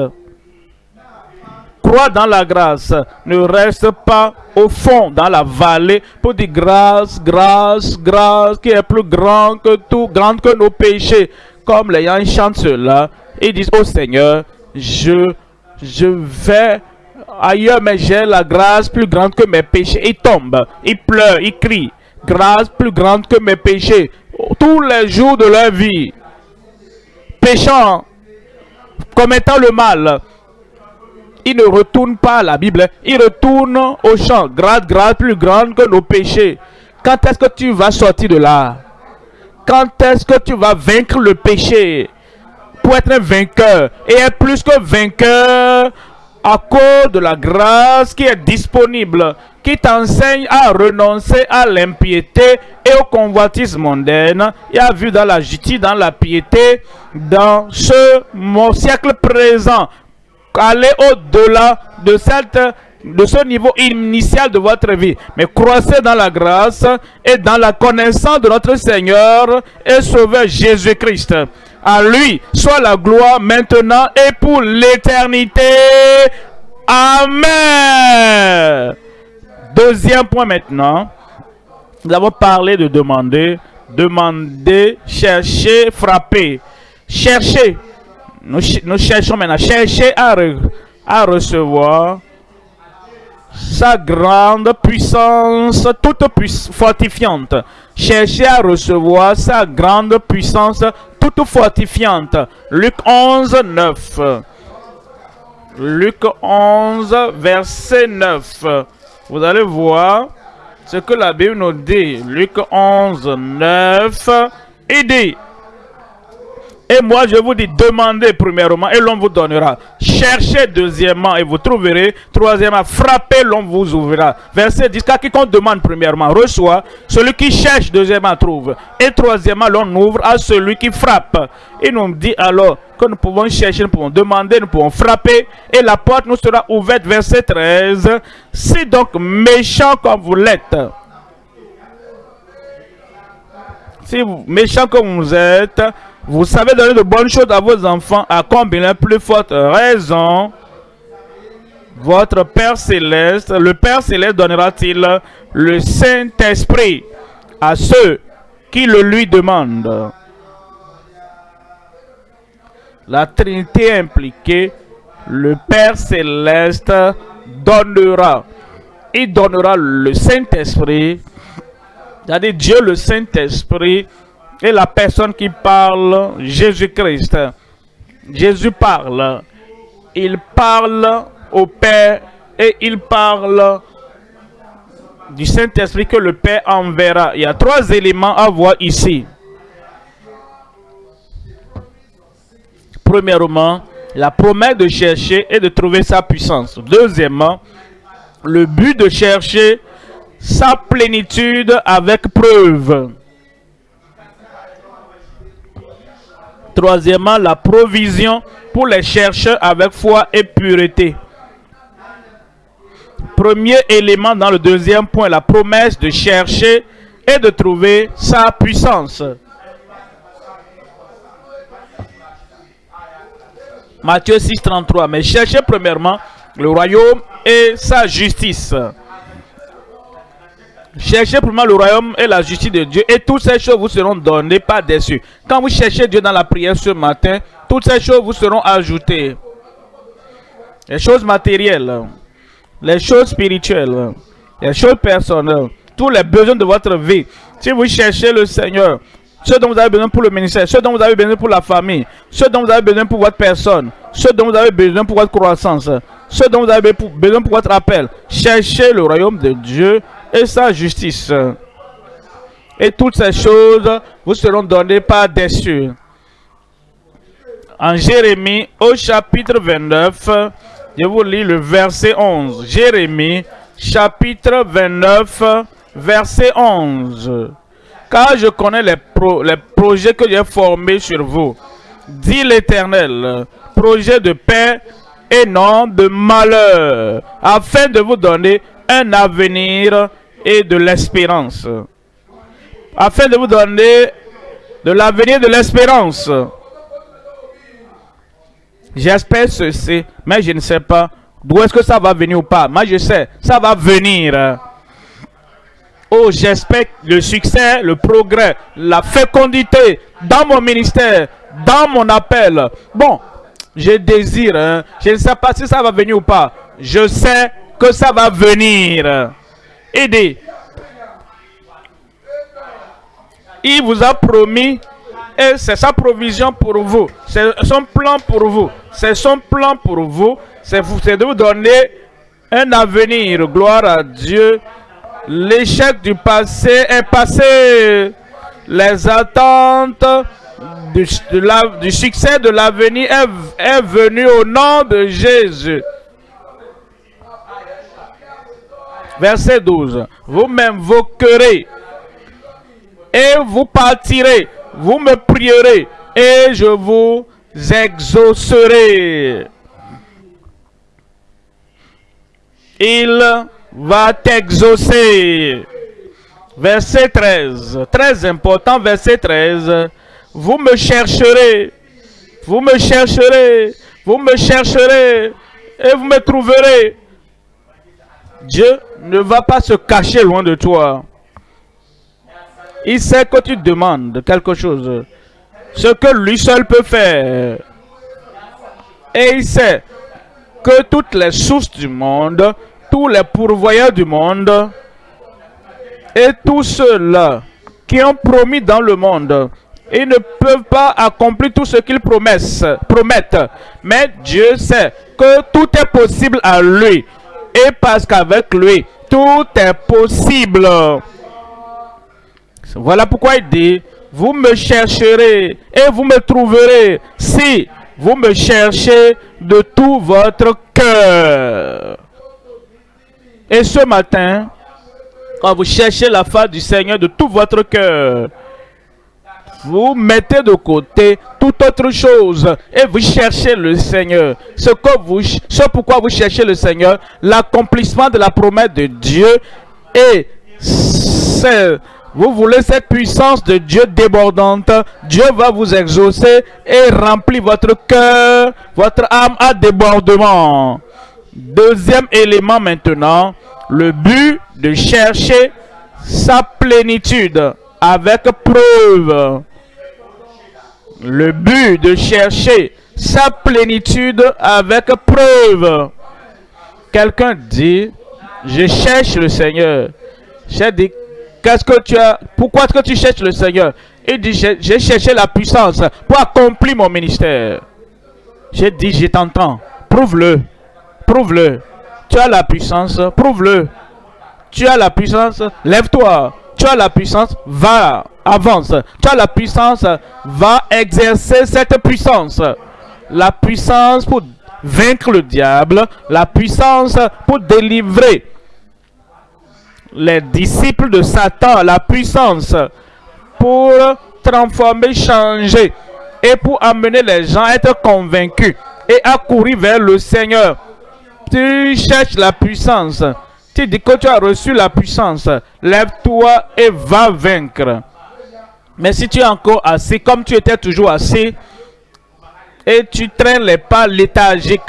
Crois dans la grâce. Ne reste pas au fond, dans la vallée, pour dire grâce, grâce, grâce, qui est plus grand que tout, grande que nos péchés. Comme les gens chantent cela, ils disent, oh Seigneur, je, je vais ailleurs, mais j'ai la grâce plus grande que mes péchés. Ils tombent, ils pleurent, ils crient. Grâce plus grande que mes péchés. Tous les jours de leur vie. Péchant, commettant le mal. Ils ne retournent pas à la Bible. Ils retournent au champ. Grâce, grâce plus grande que nos péchés. Quand est-ce que tu vas sortir de là? Quand est-ce que tu vas vaincre le péché? Pour être un vainqueur. Et être plus que vainqueur à cause de la grâce qui est disponible, qui t'enseigne à renoncer à l'impiété et au convoitisme mondaine, et à vivre dans la justice, dans la piété, dans ce siècle présent. Aller au-delà de ce niveau initial de votre vie. Mais croissez dans la grâce et dans la connaissance de notre Seigneur et Sauveur Jésus-Christ. À lui soit la gloire maintenant et pour l'éternité. Amen. Deuxième point maintenant. Nous avons parlé de demander. Demander, chercher, frapper. Chercher. Nous, cherchons maintenant. Chercher à, à recevoir sa grande puissance toute fortifiante. Chercher à recevoir sa grande puissance toute fortifiante. Luc 11, 9. Luc 11, verset 9. Vous allez voir ce que la Bible nous dit. Luc 11, 9. Il dit, et moi, je vous dis, demandez premièrement et l'on vous donnera. Cherchez deuxièmement et vous trouverez. Troisièmement, frappez, l'on vous ouvrira. Verset 10, car quiconque demande premièrement reçoit. Celui qui cherche deuxièmement trouve. Et troisièmement, l'on ouvre à celui qui frappe. Il nous dit alors que nous pouvons chercher, nous pouvons demander, nous pouvons frapper. Et la porte nous sera ouverte. Verset 13. Si donc méchant comme vous l'êtes, si méchant comme vous êtes, vous savez donner de bonnes choses à vos enfants, à combien plus forte raison votre Père Céleste, le Père Céleste donnera-t-il le Saint-Esprit à ceux qui le lui demandent? La Trinité impliquée, le Père Céleste donnera. Il donnera le Saint-Esprit, c'est-à-dire Dieu le Saint-Esprit, et la personne qui parle, Jésus-Christ. Jésus parle. Il parle au Père et il parle du Saint-Esprit que le Père enverra. Il y a trois éléments à voir ici. Premièrement, la promesse de chercher et de trouver sa puissance. Deuxièmement, le but de chercher sa plénitude avec preuve. Troisièmement, la provision pour les chercheurs avec foi et pureté. Premier élément dans le deuxième point, la promesse de chercher et de trouver sa puissance. Matthieu 6, 33. Mais cherchez premièrement le royaume et sa justice. Cherchez pour moi le royaume et la justice de Dieu et toutes ces choses vous seront données pas déçues. Quand vous cherchez Dieu dans la prière ce matin, toutes ces choses vous seront ajoutées. Les choses matérielles, les choses spirituelles, les choses personnelles, tous les besoins de votre vie. Si vous cherchez le Seigneur, ce dont vous avez besoin pour le ministère, ce dont vous avez besoin pour la famille, ce dont vous avez besoin pour votre personne, ce dont vous avez besoin pour votre croissance, ce dont vous avez besoin pour votre appel, cherchez le royaume de Dieu et sa justice. Et toutes ces choses vous seront données par des En Jérémie, au chapitre 29, je vous lis le verset 11. Jérémie, chapitre 29, verset 11. Car je connais les, les projets que j'ai formés sur vous, dit l'Éternel, projet de paix et non de malheur, afin de vous donner un avenir et de l'espérance. Afin de vous donner de l'avenir de l'espérance. J'espère ceci, mais je ne sais pas d'où est-ce que ça va venir ou pas. Moi, je sais, ça va venir. Oh, j'espère le succès, le progrès, la fécondité dans mon ministère, dans mon appel. Bon, je désire, hein. je ne sais pas si ça va venir ou pas. Je sais que ça va venir. Aidez. Il vous a promis et c'est sa provision pour vous. C'est son plan pour vous. C'est son plan pour vous. C'est de vous donner un avenir. Gloire à Dieu. L'échec du passé est passé. Les attentes du, succès de l'avenir est venu au nom de Jésus. Verset 12. Vous m'invoquerez et vous partirez. Vous me prierez et je vous exaucerai. Il va t'exaucer. Verset 13. Très important, verset 13. Vous me chercherez. Vous me chercherez. Vous me chercherez. Et vous me trouverez. Dieu ne va pas se cacher loin de toi. Il sait que tu demandes quelque chose. Ce que lui seul peut faire. Et il sait que toutes les sources du monde, tous les pourvoyeurs du monde, et tous ceux-là qui ont promis dans le monde, ils ne peuvent pas accomplir tout ce qu'ils promettent. Mais Dieu sait que tout est possible à lui. Et parce qu'avec lui, tout est possible. Voilà pourquoi il dit, vous me chercherez et vous me trouverez si vous me cherchez de tout votre cœur. Et ce matin, quand vous cherchez la face du Seigneur de tout votre cœur, vous mettez de côté toute autre chose et vous cherchez le Seigneur. Ce, que vous, ce pourquoi vous cherchez le Seigneur, l'accomplissement de la promesse de Dieu et vous voulez cette puissance de Dieu débordante. Dieu va vous exaucer et remplir votre cœur, votre âme à débordement. Deuxième élément maintenant, le but de chercher sa plénitude avec preuve. Le but de chercher sa plénitude avec preuve. Quelqu'un dit, je cherche le Seigneur. J'ai dit, Qu'est-ce que tu as Pourquoi est-ce que tu cherches le Seigneur? Il dit, j'ai cherché la puissance pour accomplir mon ministère. J'ai dit, je t'entends. Prouve-le. Prouve-le. Tu as la puissance, prouve-le. Tu as la puissance, lève-toi. Tu as la puissance, va, avance. Tu as la puissance, va exercer cette puissance. La puissance pour vaincre le diable, la puissance pour délivrer les disciples de Satan la puissance pour transformer, changer et pour amener les gens à être convaincus et à courir vers le Seigneur. Tu cherches la puissance. Tu dis que tu as reçu la puissance. Lève-toi et va vaincre. Mais si tu es encore assis comme tu étais toujours assis et tu traînes les pas léthargiques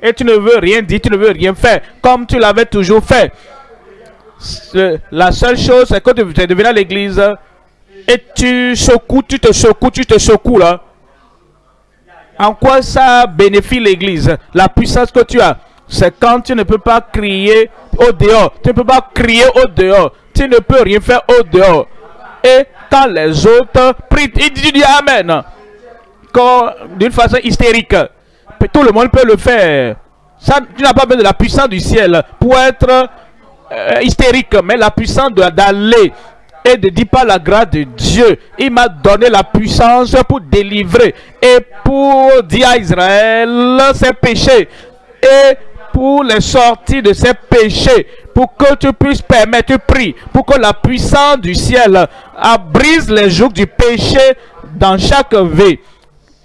et tu ne veux rien dire, tu ne veux rien faire comme tu l'avais toujours fait, la seule chose, c'est que tu es devenu à l'église et tu secoues, tu te secoues, tu te secoues là. En quoi ça bénéficie l'église? La puissance que tu as, c'est quand tu ne peux pas crier au dehors. Tu ne peux pas crier au dehors. Tu ne peux rien faire au dehors. Et quand les autres prient, ils disent Amen. D'une façon hystérique. Tout le monde peut le faire. Tu n'as pas besoin de la puissance du ciel pour être euh, hystérique, mais la puissance d'aller et de dire par la grâce de Dieu, il m'a donné la puissance pour délivrer et pour dire à Israël ses péchés et pour les sortir de ses péchés, pour que tu puisses permettre, tu pries, pour que la puissance du ciel abrise les jours du péché dans chaque vie.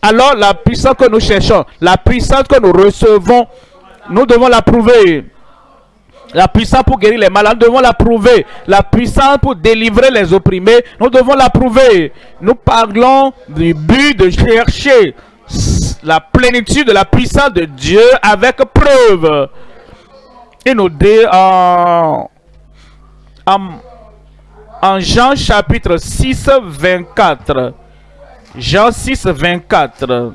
Alors la puissance que nous cherchons, la puissance que nous recevons, nous devons la prouver. La puissance pour guérir les malades, nous devons la prouver. La puissance pour délivrer les opprimés, nous devons la prouver. Nous parlons du but de chercher la plénitude de la puissance de Dieu avec preuve. Il nous dit en, Jean chapitre 6, 24. Jean 6, 24.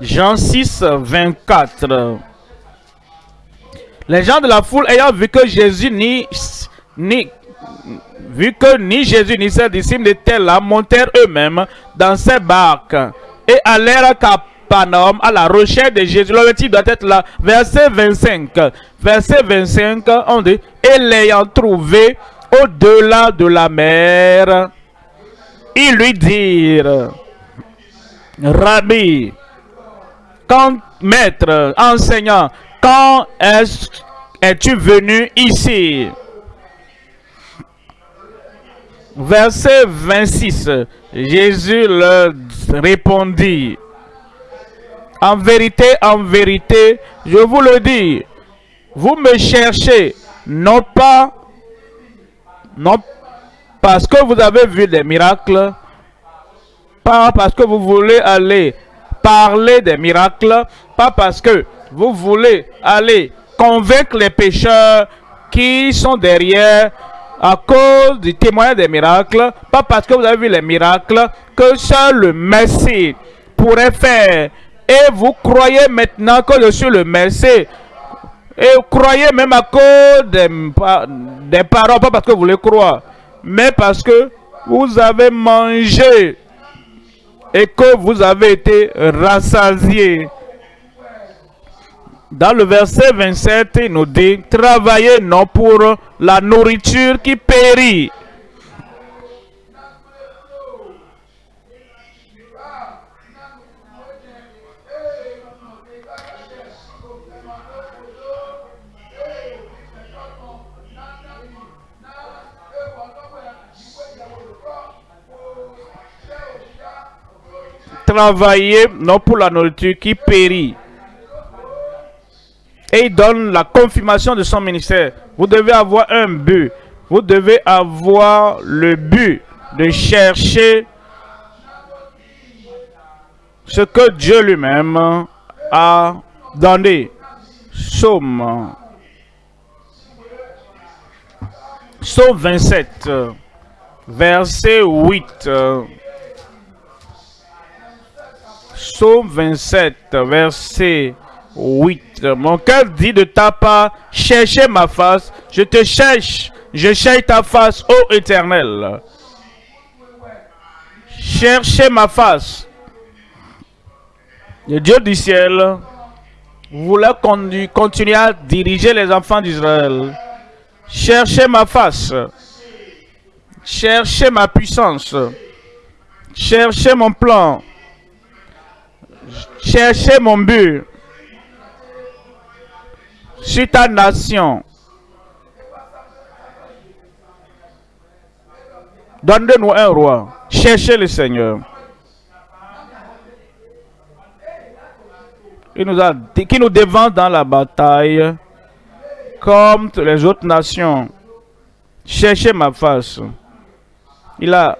Jean 6, 24. Les gens de la foule ayant vu que Jésus ni, ni vu que ni Jésus ni ses disciples n'étaient là, montèrent eux-mêmes dans ces barques et allèrent à Capernaum à la recherche de Jésus. L'objectif doit être là. Verset 25. Verset 25, on dit, et l'ayant trouvé au-delà de la mer, ils lui dirent, Rabbi, quand, maître, enseignant, quand es-tu venu ici? Verset 26, Jésus leur répondit, En vérité, en vérité, je vous le dis, vous me cherchez, non pas, non parce que vous avez vu des miracles, pas parce que vous voulez aller parler des miracles, pas parce que vous voulez aller convaincre les pécheurs qui sont derrière à cause du témoignage des miracles, pas parce que vous avez vu les miracles, que seul le Messie pourrait faire. Et vous croyez maintenant que je suis le Messie. Et vous croyez même à cause des, des paroles, pas parce que vous les croyez, mais parce que vous avez mangé et que vous avez été rassasié. Dans le verset 27, il nous dit, travaillez non pour la nourriture qui périt. Travaillez non pour la nourriture qui périt et il donne la confirmation de son ministère. Vous devez avoir un but. Vous devez avoir le but de chercher ce que Dieu lui-même a donné. Somme. Somme 27, verset 8. Somme 27, verset 8. Mon cœur dit de ta part, cherchez ma face. Je te cherche. Je cherche ta face, ô éternel. Cherchez ma face. Le Dieu du ciel voulait continuer à diriger les enfants d'Israël. Cherchez ma face. Cherchez ma puissance. Cherchez mon plan. Cherchez mon but sur ta nation. Donne-nous un roi. Cherchez le Seigneur. Il nous a qui nous devance dans la bataille comme les autres nations. Cherchez ma face. Il a,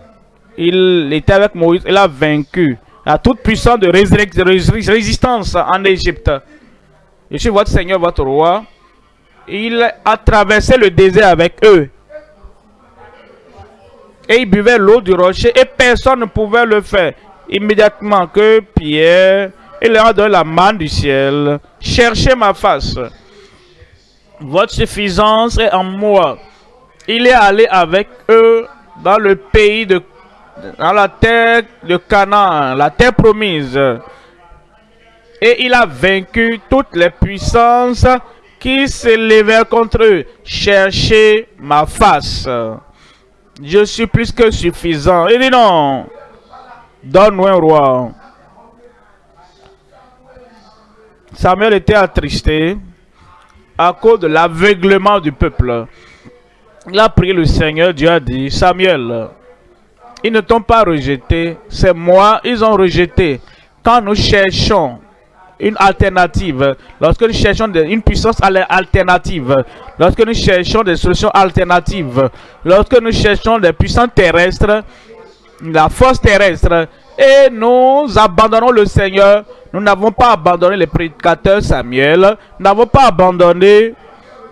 il était avec Moïse, il a vaincu la toute puissance de résistance en Égypte. Je suis votre Seigneur, votre roi. Il a traversé le désert avec eux. Et il buvait l'eau du rocher et personne ne pouvait le faire. Immédiatement que Pierre, il leur a donné la main du ciel. Cherchez ma face. Votre suffisance est en moi. Il est allé avec eux dans le pays de dans la terre de Canaan, la terre promise et il a vaincu toutes les puissances qui s'élevèrent contre eux. Cherchez ma face. Je suis plus que suffisant. Il dit non. Donne-moi un roi. Samuel était attristé à cause de l'aveuglement du peuple. Il a prié le Seigneur. Dieu a dit, Samuel, ils ne t'ont pas rejeté. C'est moi, ils ont rejeté. Quand nous cherchons une alternative, lorsque nous cherchons une puissance alternative, lorsque nous cherchons des solutions alternatives, lorsque nous cherchons des puissances terrestres, la force terrestre et nous abandonnons le Seigneur. Nous n'avons pas abandonné les prédicateurs Samuel. Nous n'avons pas abandonné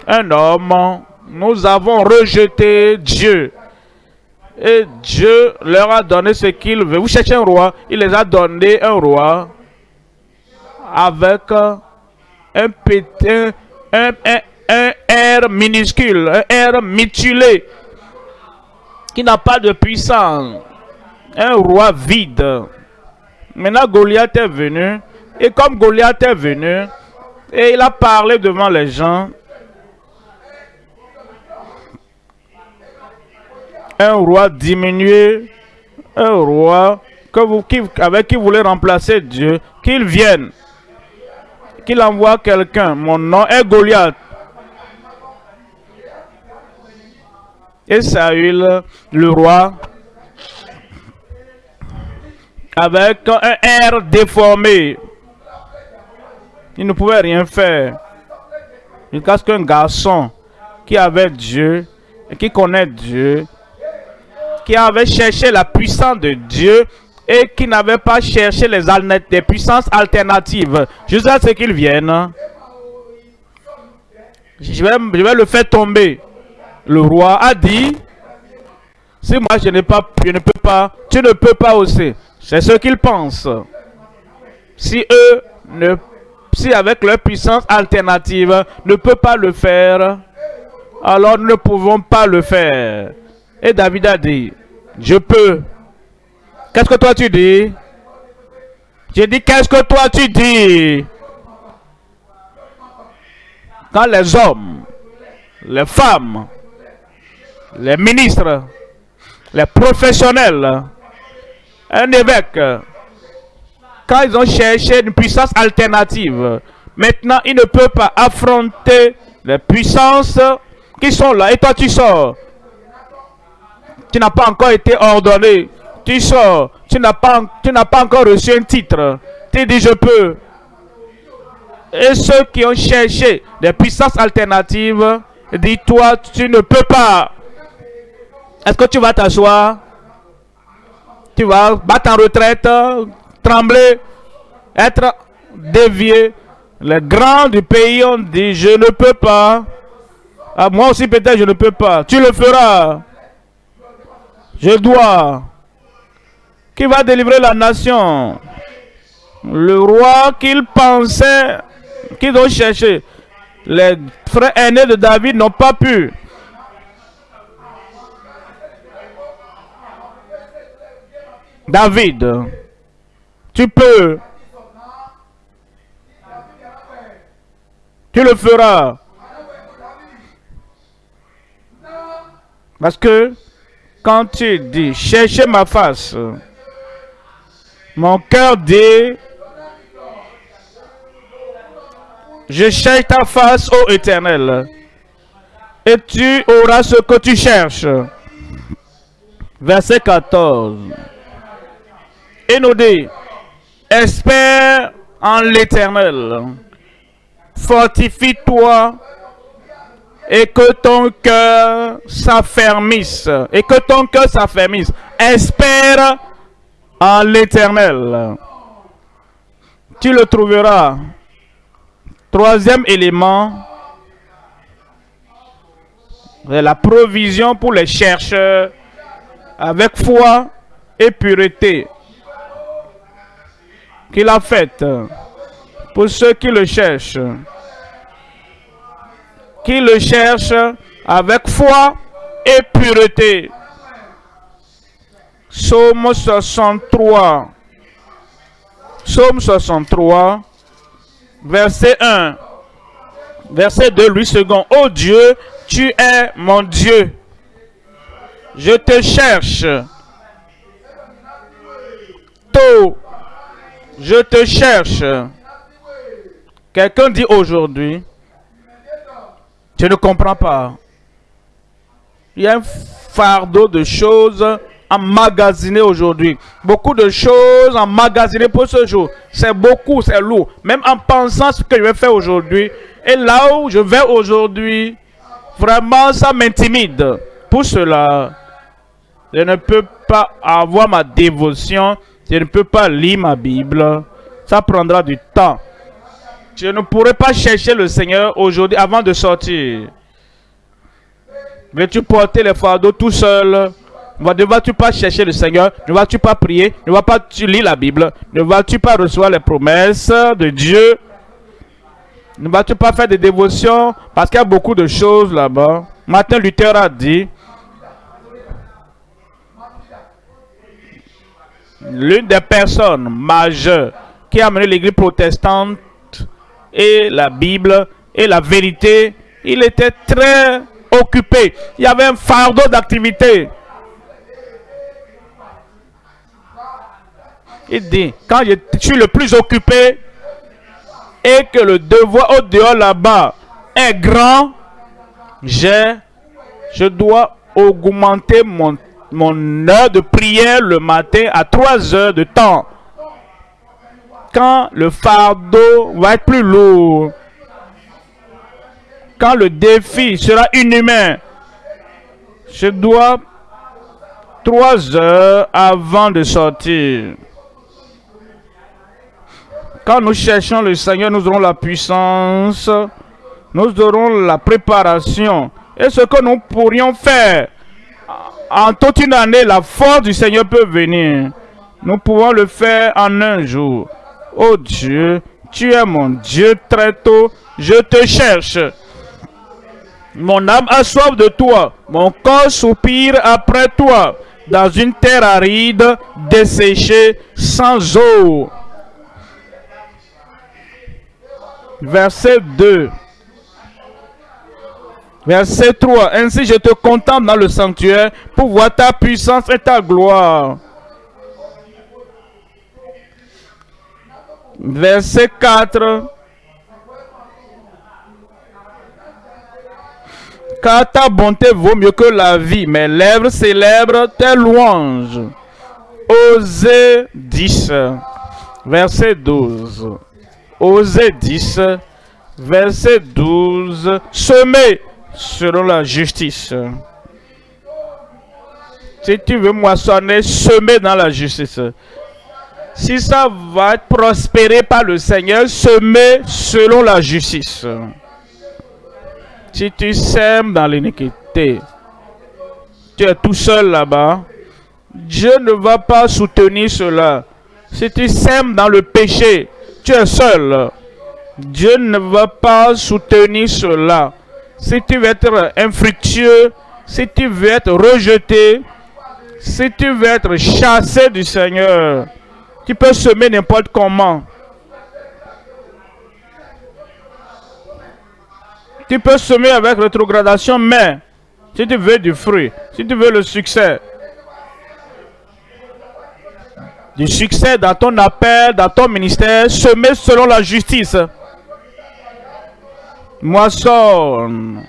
un homme. Nous avons rejeté Dieu. Et Dieu leur a donné ce qu'il veut. Vous cherchez un roi. Il les a donné un roi avec un petit, un, un, air minuscule, un air mutilé, qui n'a pas de puissance. Un roi vide. Maintenant, Goliath est venu. Et comme Goliath est venu, et il a parlé devant les gens, un roi diminué, un roi que vous, qui, avec qui vous voulez remplacer Dieu, qu'il vienne, qu'il envoie quelqu'un. Mon nom est Goliath. Et Saül, le roi, avec un air déformé, il ne pouvait rien faire. Il casse qu'un garçon qui avait Dieu, qui connaît Dieu, qui avait cherché la puissance de Dieu et qui n'avait pas cherché les, des puissances alternatives. Jusqu'à ce qu'il vienne. Je vais, le faire tomber. Le roi a dit, si moi je, ne peux pas, tu ne peux pas aussi. C'est ce qu'ils pensent. Si eux, si avec leur puissance alternative, ne peut pas le faire, alors nous ne pouvons pas le faire. Et David a dit, je peux. Qu'est-ce que toi tu dis? J'ai dit, qu'est-ce que toi tu dis? Quand les hommes, les femmes, les ministres, les professionnels, un évêque, quand ils ont cherché une puissance alternative, maintenant ils ne peuvent pas affronter les puissances qui sont là. Et toi tu sors. Tu n'as pas encore été ordonné. Tu sors. Tu n'as pas, tu pas encore reçu un titre. Tu dis je peux. Et ceux qui ont cherché des puissances alternatives, dis-toi, tu ne peux pas. Est-ce que tu vas t'asseoir? Tu vas battre en retraite, trembler, être dévié. Les grands du pays ont dit, je ne peux pas. Ah, moi aussi peut-être je ne peux pas. Tu le feras. Je dois. Qui va délivrer la nation? Le roi qu'il pensait, qu'ils ont cherché. Les frères aînés de David n'ont pas pu. David, tu peux. Tu le feras. Parce que quand tu dis cherchez ma face, mon cœur dit je cherche ta face, ô éternel, et tu auras ce que tu cherches. Verset 14 et nous dit, espère en l'éternel, fortifie-toi et que ton cœur s'affermisse, et que ton cœur s'affermisse. Espère en l'éternel. Tu le trouveras. Troisième élément, la provision pour les chercheurs avec foi et pureté qu'il a faite pour ceux qui le cherchent. Qui le cherchent avec foi et pureté. Psaume 63. Psaume 63, verset 1. Verset 2, lui second. Oh Dieu, tu es mon Dieu. Je te cherche. Tôt je te cherche. Quelqu'un dit aujourd'hui, je ne comprends pas. Il y a un fardeau de choses emmagasinées aujourd'hui. Beaucoup de choses emmagasinées pour ce jour. C'est beaucoup, c'est lourd. Même en pensant ce que je vais faire aujourd'hui. Et là où je vais aujourd'hui, vraiment ça m'intimide. Pour cela, je ne peux pas avoir ma dévotion je ne peux pas lire ma Bible, ça prendra du temps. Je ne pourrai pas chercher le Seigneur aujourd'hui avant de sortir. Veux-tu porter les fardeaux tout seul? Ne vas-tu pas chercher le Seigneur? Ne vas-tu pas prier? Ne vas-tu pas lire la Bible? Ne vas-tu pas recevoir les promesses de Dieu? Ne vas-tu pas faire des dévotions? Parce qu'il y a beaucoup de choses là-bas. Martin Luther a dit, l'une des personnes majeures qui a amené l'église protestante et la Bible et la vérité, il était très occupé. Il y avait un fardeau d'activité. Il dit, quand je suis le plus occupé et que le devoir au dehors là-bas est grand, j'ai, je dois augmenter mon, mon heure de prière le matin à 3 heures de temps. Quand le fardeau va être plus lourd, quand le défi sera inhumain, je dois 3 heures avant de sortir. Quand nous cherchons le Seigneur, nous aurons la puissance nous aurons la préparation. Et ce que nous pourrions faire en toute une année, la force du Seigneur peut venir. Nous pouvons le faire en un jour. Oh Dieu, tu es mon Dieu très tôt. Je te cherche. Mon âme a soif de toi. Mon corps soupire après toi. Dans une terre aride, desséchée, sans eau. Verset 2. Verset 3. Ainsi je te contemple dans le sanctuaire pour voir ta puissance et ta gloire. Verset 4. Car ta bonté vaut mieux que la vie. Mes lèvres célèbrent tes louanges. Osée 10. Verset 12. Osée 10. Verset 12. Semez selon la justice. Si tu veux moissonner, semer dans la justice. Si ça va être prospéré par le Seigneur, semer selon la justice. Si tu sèmes dans l'iniquité, tu es tout seul là-bas, Dieu ne va pas soutenir cela. Si tu sèmes dans le péché, tu es seul. Dieu ne va pas soutenir cela si tu veux être infructueux, si tu veux être rejeté, si tu veux être chassé du Seigneur, tu peux semer n'importe comment. Tu peux semer avec rétrogradation, mais si tu veux du fruit, si tu veux le succès, du succès dans ton appel, dans ton ministère, semer selon la justice moissonne.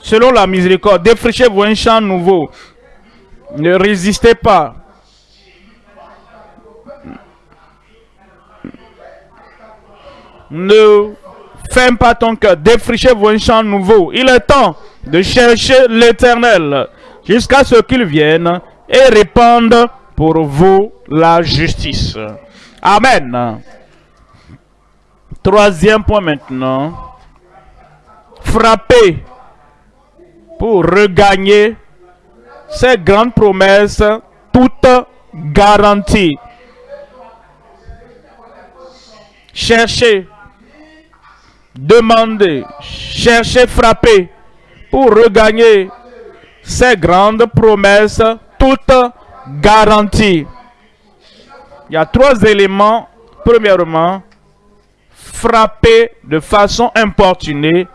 Selon la miséricorde, défrichez-vous un champ nouveau. Ne résistez pas. Ne ferme pas ton cœur. Défrichez-vous un champ nouveau. Il est temps de chercher l'éternel jusqu'à ce qu'il vienne et répande pour vous la justice. Amen. Troisième point maintenant frapper pour regagner ces grandes promesses toutes garanties. Chercher, demander, chercher, frapper pour regagner ces grandes promesses toutes garanties. Il y a trois éléments. Premièrement, frapper de façon importunée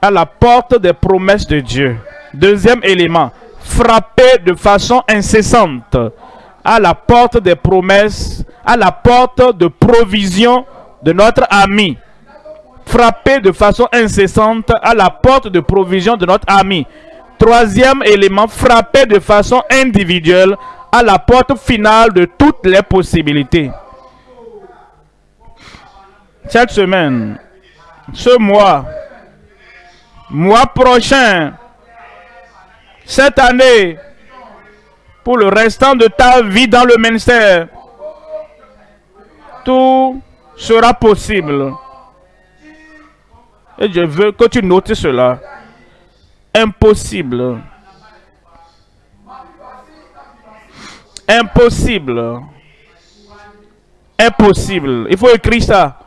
à la porte des promesses de Dieu. Deuxième élément, frapper de façon incessante à la porte des promesses, à la porte de provision de notre ami. Frapper de façon incessante à la porte de provision de notre ami. Troisième élément, frapper de façon individuelle à la porte finale de toutes les possibilités. Cette semaine, ce mois, mois prochain, cette année, pour le restant de ta vie dans le ministère. Tout sera possible. Et je veux que tu notes cela. Impossible. Impossible. Impossible. Il faut écrire ça.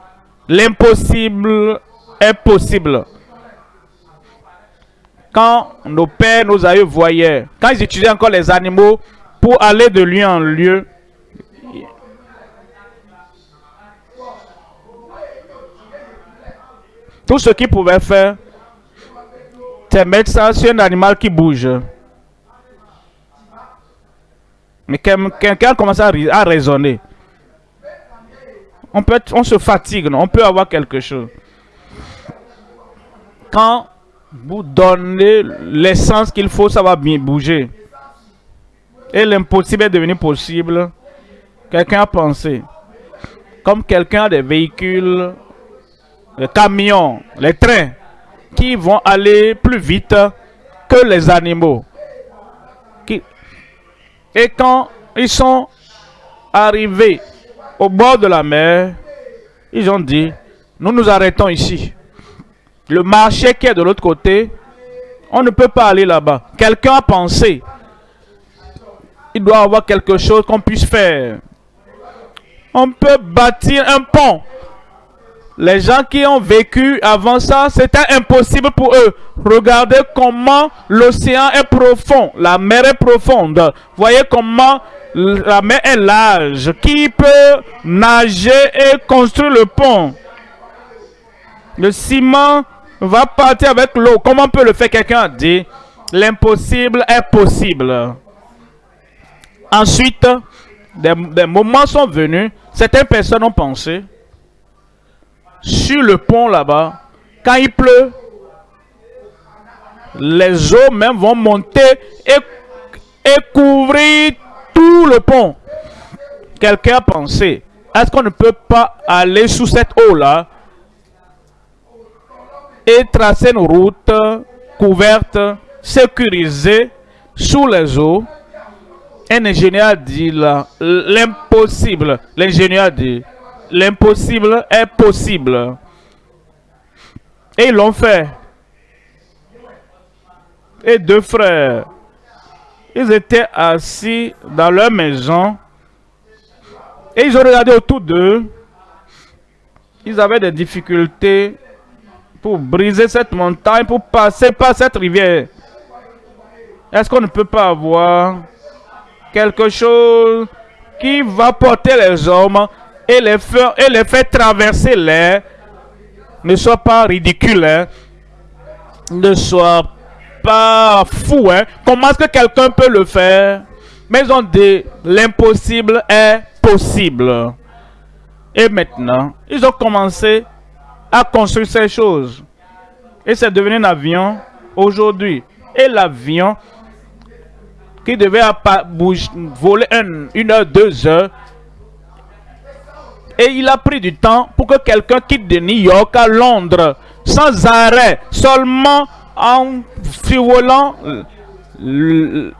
L'impossible est possible. Quand nos pères, nos aïeux voyaient, quand ils utilisaient encore les animaux pour aller de lieu en lieu, tout ce qu'ils pouvaient faire, mettre ça sur un animal qui bouge. Mais quelqu'un commence à, à raisonner. On, peut on se fatigue, on peut avoir quelque chose. Quand vous donnez l'essence qu'il faut, ça va bien bouger. Et l'impossible est devenu possible. Quelqu'un a pensé. Comme quelqu'un a des véhicules, les camions, les trains, qui vont aller plus vite que les animaux. Et quand ils sont arrivés au bord de la mer, ils ont dit, nous nous arrêtons ici. Le marché qui est de l'autre côté, on ne peut pas aller là-bas. Quelqu'un a pensé, il doit avoir quelque chose qu'on puisse faire. On peut bâtir un pont. Les gens qui ont vécu avant ça, c'était impossible pour eux. Regardez comment l'océan est profond, la mer est profonde. Voyez comment la mer est large. Qui peut nager et construire le pont? Le ciment va partir avec l'eau. Comment peut le faire? Quelqu'un dit, l'impossible est possible. Ensuite, des, des, moments sont venus. Certaines personnes ont pensé, sur le pont là-bas, quand il pleut, les eaux même vont monter et, et couvrir tout le pont. Quelqu'un a pensé, est-ce qu'on ne peut pas aller sous cette eau-là et tracer une route couverte, sécurisée, sous les eaux? Un ingénieur dit l'impossible. L'ingénieur dit, l'impossible est possible. Et ils l'ont fait. Et deux frères, ils étaient assis dans leur maison et ils ont regardé autour d'eux. Ils avaient des difficultés pour briser cette montagne, pour passer par cette rivière. Est-ce qu'on ne peut pas avoir quelque chose qui va porter les hommes et les faire, et les faire traverser l'air ne soit pas ridicule, hein? ne soit pas fou. Hein? Comment est-ce que quelqu'un peut le faire? Mais ont dit, l'impossible est possible. Et maintenant, ils ont commencé a construit ces choses. Et c'est devenu un avion aujourd'hui. Et l'avion qui devait voler une heure, deux heures, et il a pris du temps pour que quelqu'un quitte de New York à Londres sans arrêt, seulement en survolant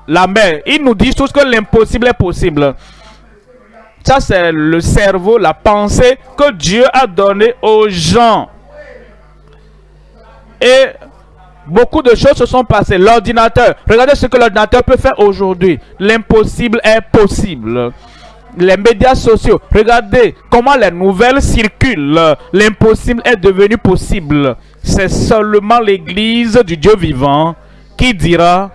la mer. Il nous dit tous que l'impossible est possible. Ça, c'est le cerveau, la pensée que Dieu a donné aux gens. Et beaucoup de choses se sont passées. L'ordinateur, regardez ce que l'ordinateur peut faire aujourd'hui. L'impossible est possible. Les médias sociaux, regardez comment les nouvelles circulent. L'impossible est devenu possible. C'est seulement l'église du Dieu vivant qui dira,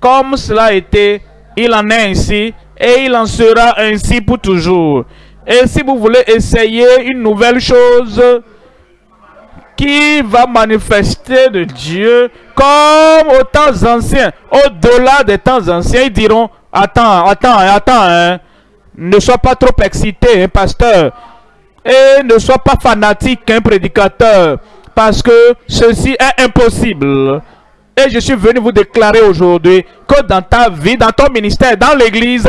comme cela a été, il en est ainsi, et il en sera ainsi pour toujours. Et si vous voulez essayer une nouvelle chose qui va manifester de Dieu comme aux temps anciens, au-delà des temps anciens, ils diront, attends, attends, attends, hein. Ne sois pas trop excité, hein, pasteur, et ne sois pas fanatique, un hein, prédicateur, parce que ceci est impossible. Et je suis venu vous déclarer aujourd'hui que dans ta vie, dans ton ministère, dans l'église,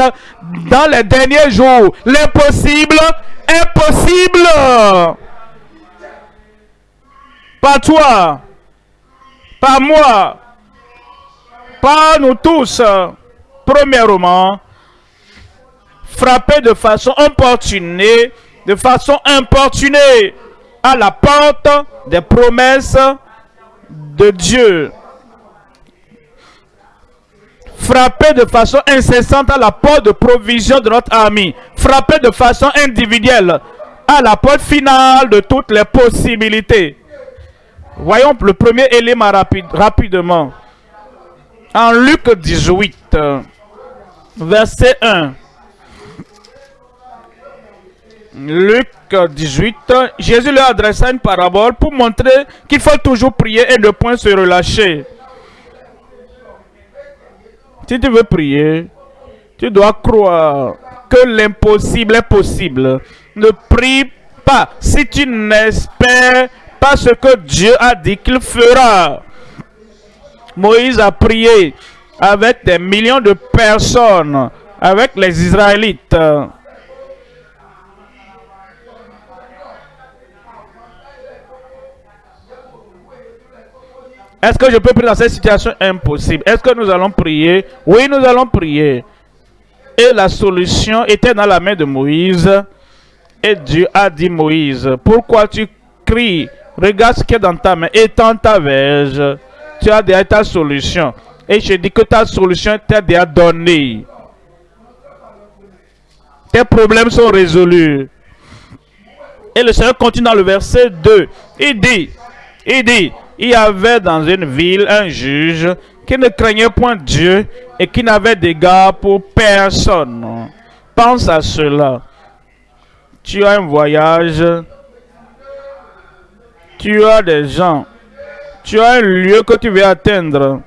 dans les derniers jours, l'impossible est possible. Pas toi, pas moi, pas nous tous. Premièrement, frapper de façon importunée, de façon importunée à la porte des promesses de Dieu. Frapper de façon incessante à la porte de provision de notre ami. Frapper de façon individuelle à la porte finale de toutes les possibilités. Voyons le premier élément rapide, rapidement. En Luc 18, verset 1. Luc 18, Jésus leur adressa une parabole pour montrer qu'il faut toujours prier et ne point se relâcher. Si tu veux prier, tu dois croire que l'impossible est possible. Ne prie pas si tu n'espères pas ce que Dieu a dit qu'il fera. Moïse a prié avec des millions de personnes, avec les Israélites. Est-ce que je peux prier dans cette situation? Impossible Est-ce que nous allons prier? Oui, nous allons prier. Et la solution était dans la main de Moïse. Et Dieu a dit Moïse, pourquoi tu cries? Regarde ce qui est dans ta main. Étends ta verge. Tu as déjà ta solution. Et je dis que ta solution t'est déjà donnée. Tes problèmes sont résolus. Et le Seigneur continue dans le verset 2. Il dit, il dit, il y avait dans une ville un juge qui ne craignait point Dieu et qui n'avait d'égard pour personne. Pense à cela. Tu as un voyage, tu as des gens, tu as un lieu que tu veux atteindre.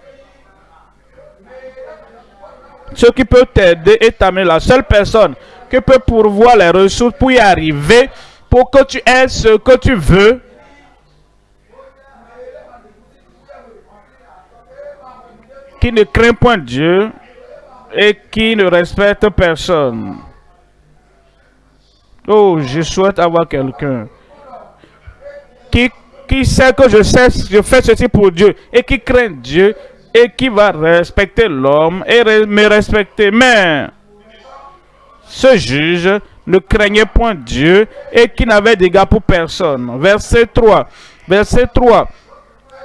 Ce qui peut t'aider et t'amener la seule personne qui peut pourvoir les ressources pour y arriver, pour que tu aies ce que tu veux, qui ne craint point Dieu et qui ne respecte personne. Oh, je souhaite avoir quelqu'un qui, qui sait que je, sais, je fais ceci pour Dieu et qui craint Dieu et qui va respecter l'homme et me respecter. Mais ce juge ne craignait point Dieu et qui n'avait d'égard pour personne. Verset 3. Verset 3.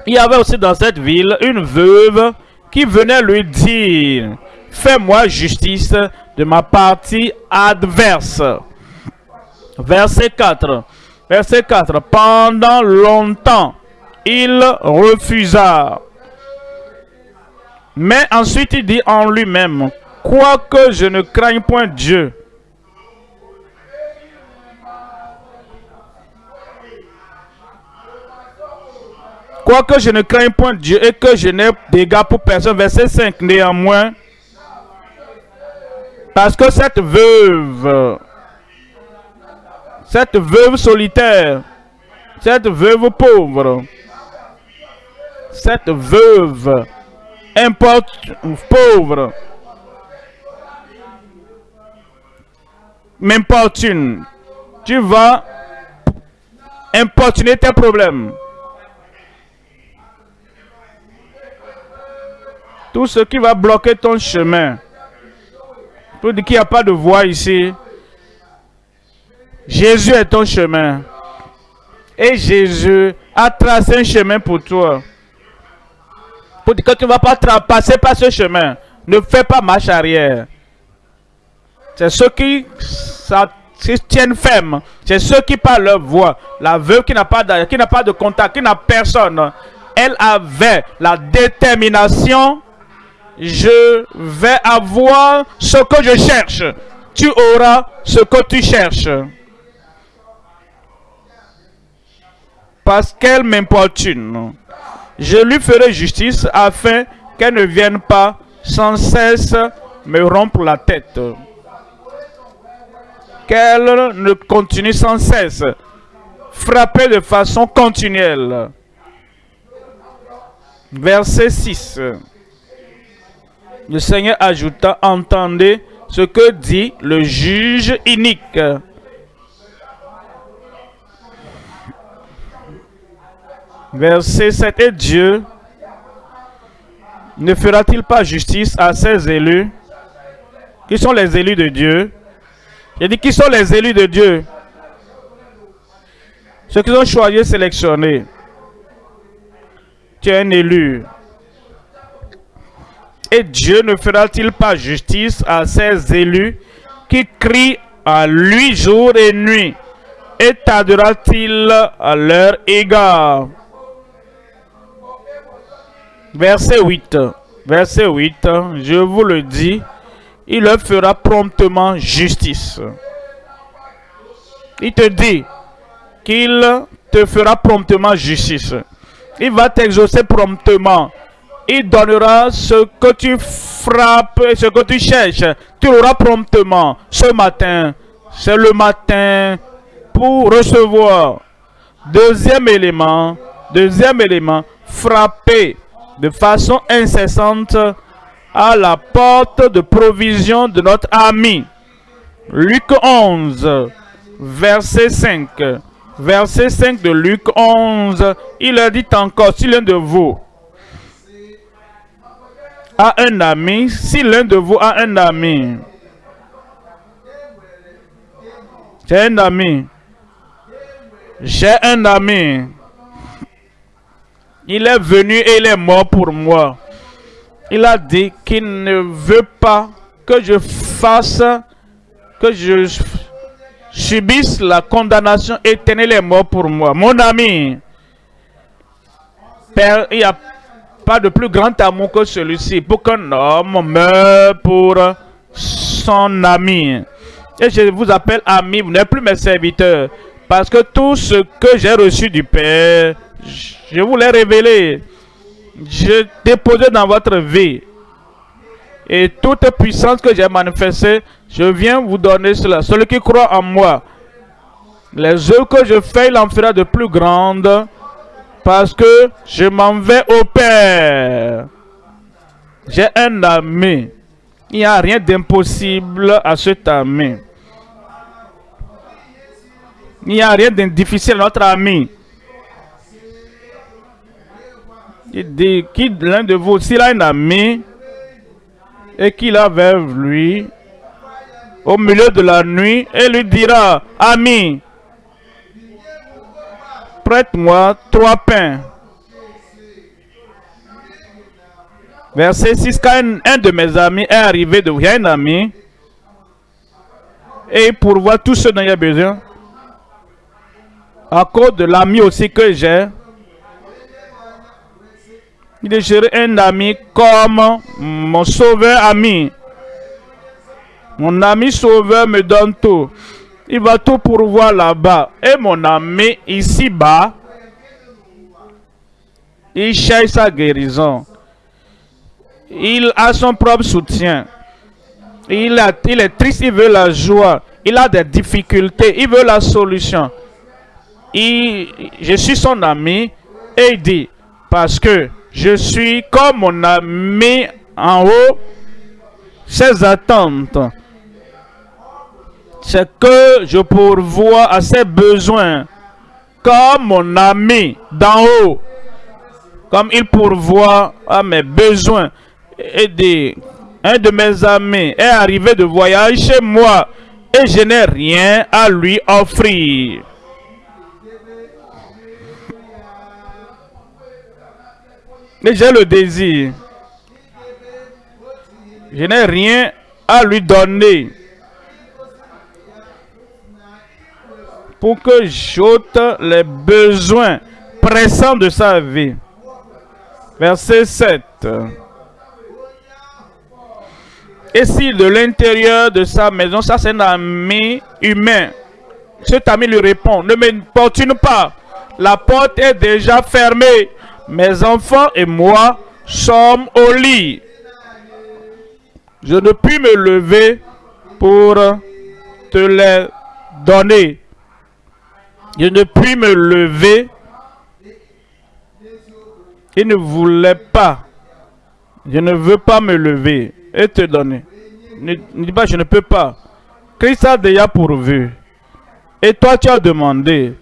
Il y avait aussi dans cette ville une veuve qui venait lui dire, fais-moi justice de ma partie adverse. Verset 4. Verset 4. Pendant longtemps, il refusa. Mais ensuite il dit en lui-même, quoique je ne craigne point Dieu, Quoique je ne crains point Dieu et que je n'ai dégâts pour personne? Verset 5. Néanmoins, parce que cette veuve, cette veuve solitaire, cette veuve pauvre, cette veuve pauvre, m'importune, tu vas importuner tes problèmes. Tout ce qui va bloquer ton chemin. Pour dire qu'il n'y a pas de voie ici. Jésus est ton chemin. Et Jésus a tracé un chemin pour toi. Pour dire que tu ne vas pas passer par ce chemin. Ne fais pas marche arrière. C'est ceux qui, tiennent ferme. C'est ceux qui parlent leur voix. La veuve qui n'a pas, qui n'a pas de contact, qui n'a personne. Elle avait la détermination je vais avoir ce que je cherche. Tu auras ce que tu cherches. Parce qu'elle m'importune. Je lui ferai justice afin qu'elle ne vienne pas sans cesse me rompre la tête. Qu'elle ne continue sans cesse. Frapper de façon continuelle. Verset 6. Le Seigneur ajouta, entendez ce que dit le juge inique. Verset 7. Et Dieu ne fera-t-il pas justice à ses élus, qui sont les élus de Dieu, J'ai dit qui sont les élus de Dieu? Ceux qui ont choisi, sélectionné. Tu es un élu. Et Dieu ne fera-t-il pas justice à ces élus qui crient à lui jour et nuit? Et t'adorera-t-il à leur égard? Verset 8. Verset 8. Je vous le dis, il leur fera promptement justice. Il te dit qu'il te fera promptement justice. Il va t'exaucer promptement. Il donnera ce que tu frappes et ce que tu cherches. Tu l'auras promptement. Ce matin, c'est le matin pour recevoir. Deuxième élément, deuxième élément, frapper de façon incessante à la porte de provision de notre ami. Luc 11, verset 5. Verset 5 de Luc 11, il a dit encore, si l'un de vous un ami, si l'un de vous a un ami, j'ai un ami, j'ai un ami, il est venu et il est mort pour moi. Il a dit qu'il ne veut pas que je fasse, que je subisse la condamnation éternelle et mort pour moi. Mon ami, il n'y a de plus grand amour que celui-ci pour qu'un homme meure pour son ami. Et je vous appelle ami, vous n'êtes plus mes serviteurs. Parce que tout ce que j'ai reçu du Père, je vous l'ai révélé. Je déposé dans votre vie. Et toute puissance que j'ai manifestée, je viens vous donner cela. Celui qui croit en moi, les œuvres que je fais, il en fera de plus grandes. Parce que je m'en vais au Père. J'ai un ami. Il n'y a rien d'impossible à cet ami. Il n'y a rien de difficile à notre ami. Il dit, qui l'un de vous, s'il a un ami et qu'il a vers lui au milieu de la nuit et lui dira, ami, prête-moi trois pains. Verset 6, quand un, de mes amis est arrivé de un ami, et pour voir tout ce dont il a besoin, à cause de l'ami aussi que j'ai, il est un ami comme mon sauveur ami. Mon ami sauveur me donne tout. Il va tout pourvoir là-bas. Et mon ami ici-bas, il cherche sa guérison. Il a son propre soutien. Il, est triste, il veut la joie. Il a des difficultés, il veut la solution. je suis son ami et il dit, parce que je suis comme mon ami en haut, ses attentes. C'est que je pourvois à ses besoins comme mon ami d'en haut. Comme il pourvoit à mes besoins. Et un de mes amis est arrivé de voyage chez moi et je n'ai rien à lui offrir. Mais j'ai le désir. Je n'ai rien à lui donner. Pour que j'ôte les besoins pressants de sa vie. Verset 7. Et si de l'intérieur de sa maison, ça c'est un ami humain, cet ami lui répond, ne m'importune pas, la porte est déjà fermée mes enfants et moi sommes au lit. Je ne puis me lever pour te les donner. Je ne puis me lever. Il ne voulait pas. Je ne veux pas me lever et te donner. Ne, dis pas, je ne peux pas. Christ a déjà pourvu. Et toi, tu as demandé.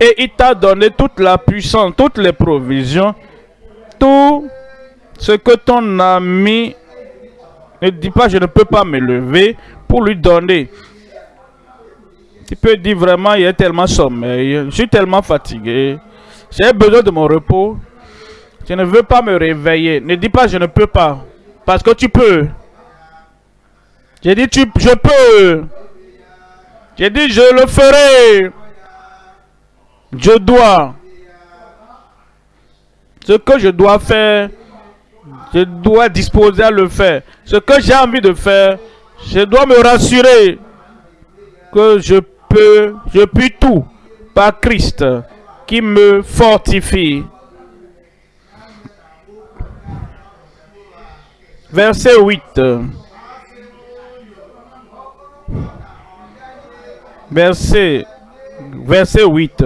Et il t'a donné toute la puissance, toutes les provisions, tout ce que ton ami ne dit pas, je ne peux pas me lever pour lui donner. Tu peux dire vraiment, il y a tellement sommeil, je suis tellement fatigué, j'ai besoin de mon repos. Je ne veux pas me réveiller. Ne dis pas je ne peux pas. Parce que tu peux. J'ai dit tu, je peux. J'ai dit je le ferai. Je dois. Ce que je dois faire, je dois disposer à le faire. Ce que j'ai envie de faire, je dois me rassurer que je je puis tout par Christ qui me fortifie. Verset 8. Verset, verset 8.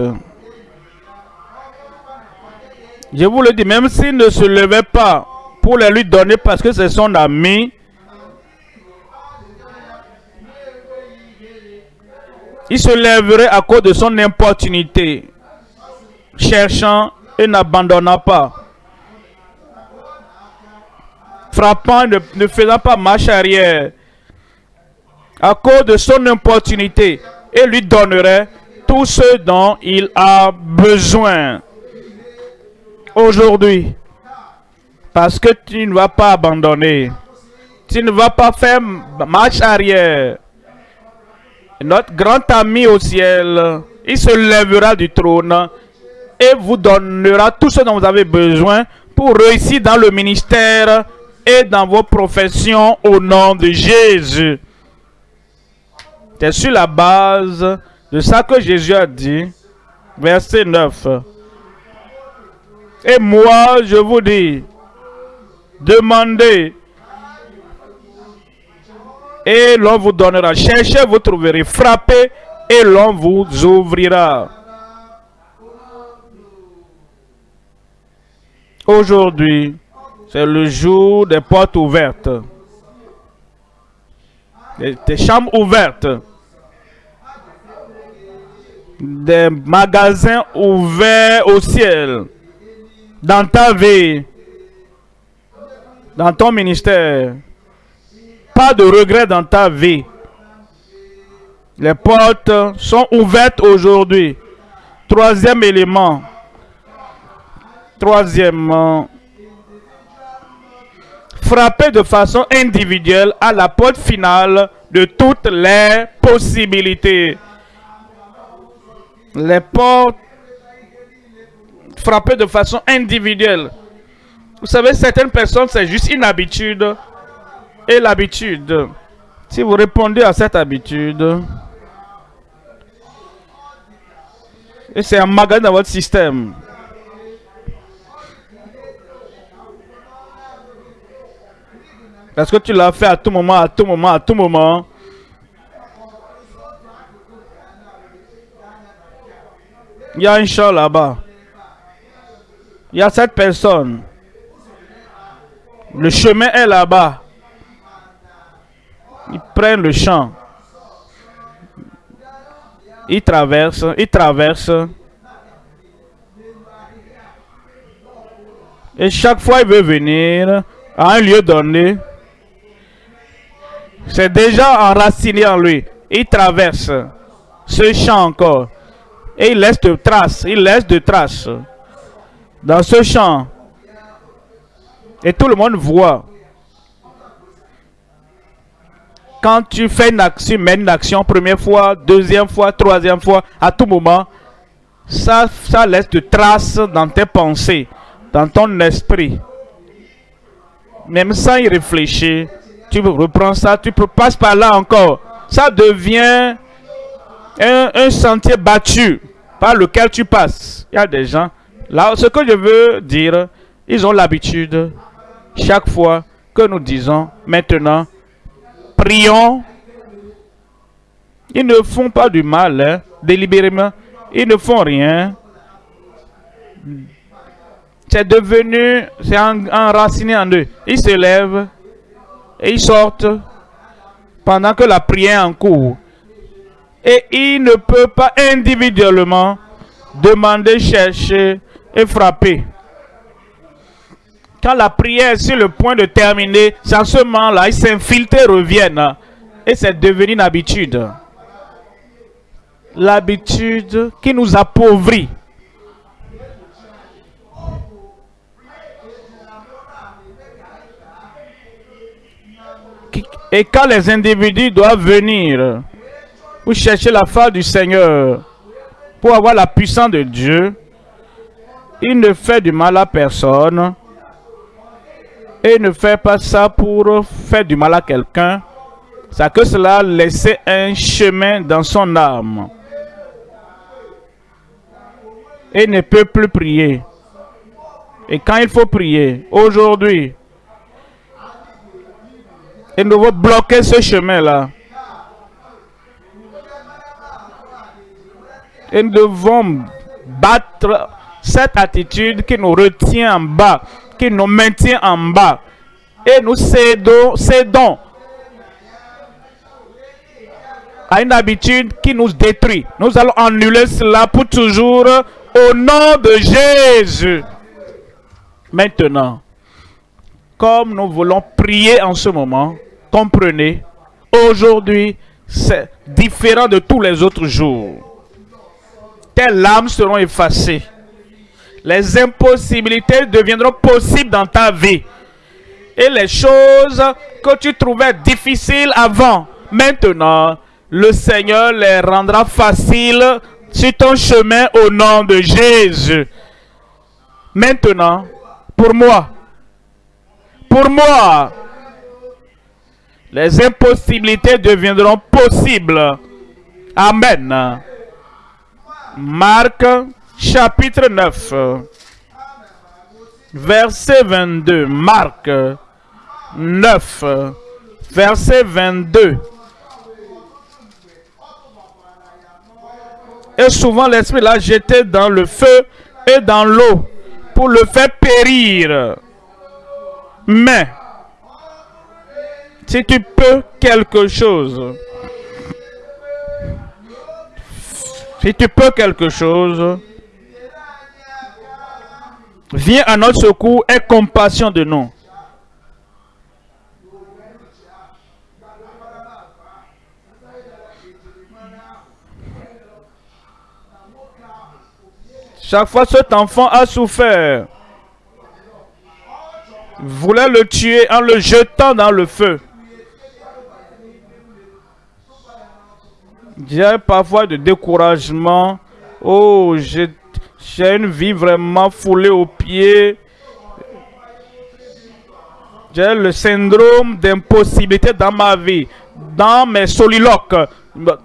Je vous le dis, même s'il ne se levait pas pour les lui donner parce que c'est son ami, il se lèverait à cause de son importunité, cherchant et n'abandonnant pas, frappant, ne, ne faisant pas marche arrière, à cause de son importunité, et lui donnerait tout ce dont il a besoin aujourd'hui. Parce que tu ne vas pas abandonner. Tu ne vas pas faire marche arrière. Notre grand ami au ciel, il se lèvera du trône et vous donnera tout ce dont vous avez besoin pour réussir dans le ministère et dans vos professions au nom de Jésus. C'est sur la base de ça que Jésus a dit, verset 9. Et moi, je vous dis, demandez et l'on vous donnera. Cherchez, vous trouverez. Frappez et l'on vous ouvrira. Aujourd'hui, c'est le jour des portes ouvertes. Des, chambres ouvertes. Des magasins ouverts au ciel. Dans ta vie. Dans ton ministère pas de regret dans ta vie. Les portes sont ouvertes aujourd'hui. Troisième élément. Troisièmement, frapper de façon individuelle à la porte finale de toutes les possibilités. Les portes frapper de façon individuelle. Vous savez, certaines personnes, c'est juste une habitude et l'habitude. Si vous répondez à cette habitude, et c'est un magasin dans votre système. Parce que tu l'as fait à tout moment, à tout moment, à tout moment. Il y a un chat là-bas. Il y a cette personne. Le chemin est là-bas. Ils prennent le champ. Ils traversent, ils traversent. Et chaque fois, il veut venir à un lieu donné. C'est déjà enraciné en lui. Il traverse ce champ encore. Et il laisse de traces. Il laisse de traces dans ce champ. Et tout le monde voit quand tu fais une action, mènes une action, première fois, deuxième fois, troisième fois, à tout moment, ça, laisse de traces dans tes pensées, dans ton esprit. Même sans y réfléchir, tu reprends ça, tu passes par là encore. Ça devient un, un sentier battu par lequel tu passes. Il y a des gens, là, ce que je veux dire, ils ont l'habitude, chaque fois que nous disons, maintenant, prions. Ils ne font pas du mal, hein, délibérément. Ils ne font rien. C'est devenu, c'est enraciné en eux. Ils se lèvent et ils sortent pendant que la prière est en cours. Et ils ne peuvent pas individuellement demander, chercher et frapper. Quand la prière est sur le point de terminer, c'est à ce moment-là, ils s'infiltrent et reviennent. Et c'est devenu une habitude. l'habitude qui nous appauvrit. Et quand les individus doivent venir pour chercher la face du Seigneur, pour avoir la puissance de Dieu, il ne fait du mal à personne. Et ne fait pas ça pour faire du mal à quelqu'un. C'est que cela laisse un chemin dans son âme. Et ne peut plus prier. Et quand il faut prier, aujourd'hui, il nous bloquer ce chemin-là. Et nous devons battre cette attitude qui nous retient en bas, qui nous maintient en bas. Et nous cédons, cédons à une habitude qui nous détruit. Nous allons annuler cela pour toujours au nom de Jésus. Maintenant, comme nous voulons prier en ce moment, comprenez, aujourd'hui, c'est différent de tous les autres jours. Tes larmes seront effacées. Les impossibilités deviendront possibles dans ta vie. Et les choses que tu trouvais difficiles avant, maintenant, le Seigneur les rendra faciles sur ton chemin au nom de Jésus. Maintenant, pour moi, pour moi, les impossibilités deviendront possibles. Amen. Marc chapitre 9, verset 22. Marc 9, verset 22. Et souvent l'esprit l'a jeté dans le feu et dans l'eau pour le faire périr. Mais si tu peux quelque chose, si tu peux quelque chose, viens à notre secours et compassion de nous. Chaque fois cet enfant a souffert, voulait le tuer en le jetant dans le feu. J'ai parfois de découragement. Oh, j'ai une vie vraiment foulée aux pieds. J'ai le syndrome d'impossibilité dans ma vie, dans mes soliloques.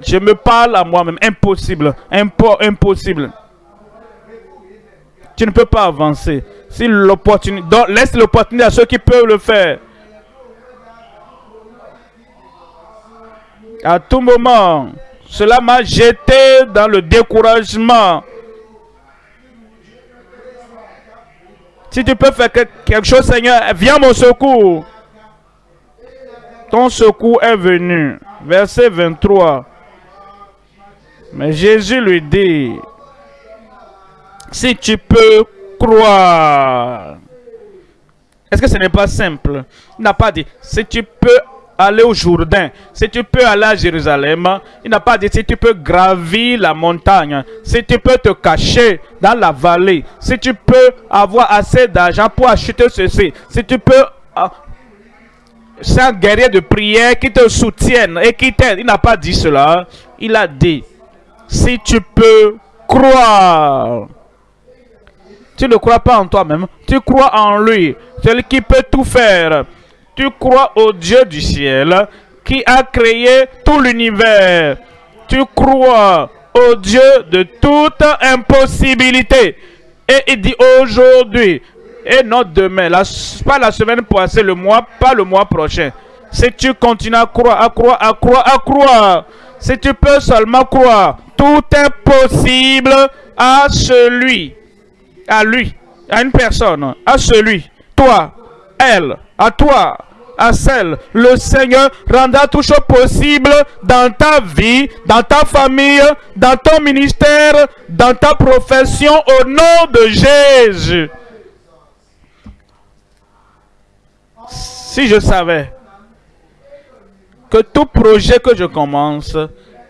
Je me parle à moi-même. Impossible. impossible. Tu ne peux pas avancer. Si l'opportunité, laisse l'opportunité à ceux qui peuvent le faire. À tout moment, cela m'a jeté dans le découragement. Si tu peux faire quelque chose, Seigneur, viens mon secours. Ton secours est venu. Verset 23. Mais Jésus lui dit, si tu peux croire. Est-ce que ce n'est pas simple? Il n'a pas dit, si tu peux aller au Jourdain, si tu peux aller à Jérusalem, il n'a pas dit si tu peux gravir la montagne, si tu peux te cacher dans la vallée, si tu peux avoir assez d'argent pour acheter ceci, si tu peux... Ah, c'est un guerrier de prière qui te soutienne et qui t'aide. Il n'a pas dit cela. Il a dit, si tu peux croire. Tu ne crois pas en toi-même, tu crois en lui, celui qui peut tout faire. Tu crois au Dieu du ciel qui a créé tout l'univers. Tu crois au Dieu de toute impossibilité. Et il dit aujourd'hui, et non demain, pas la semaine passée, le mois, pas le mois prochain. Si tu continues à croire, à croire, à croire, à croire, si tu peux seulement croire, tout est possible à celui, à lui, à une personne, à celui, toi, elle, à toi, à celle, le Seigneur rendra tout chose possible dans ta vie, dans ta famille, dans ton ministère, dans ta profession au nom de Jésus. Si je savais que tout projet que je commence,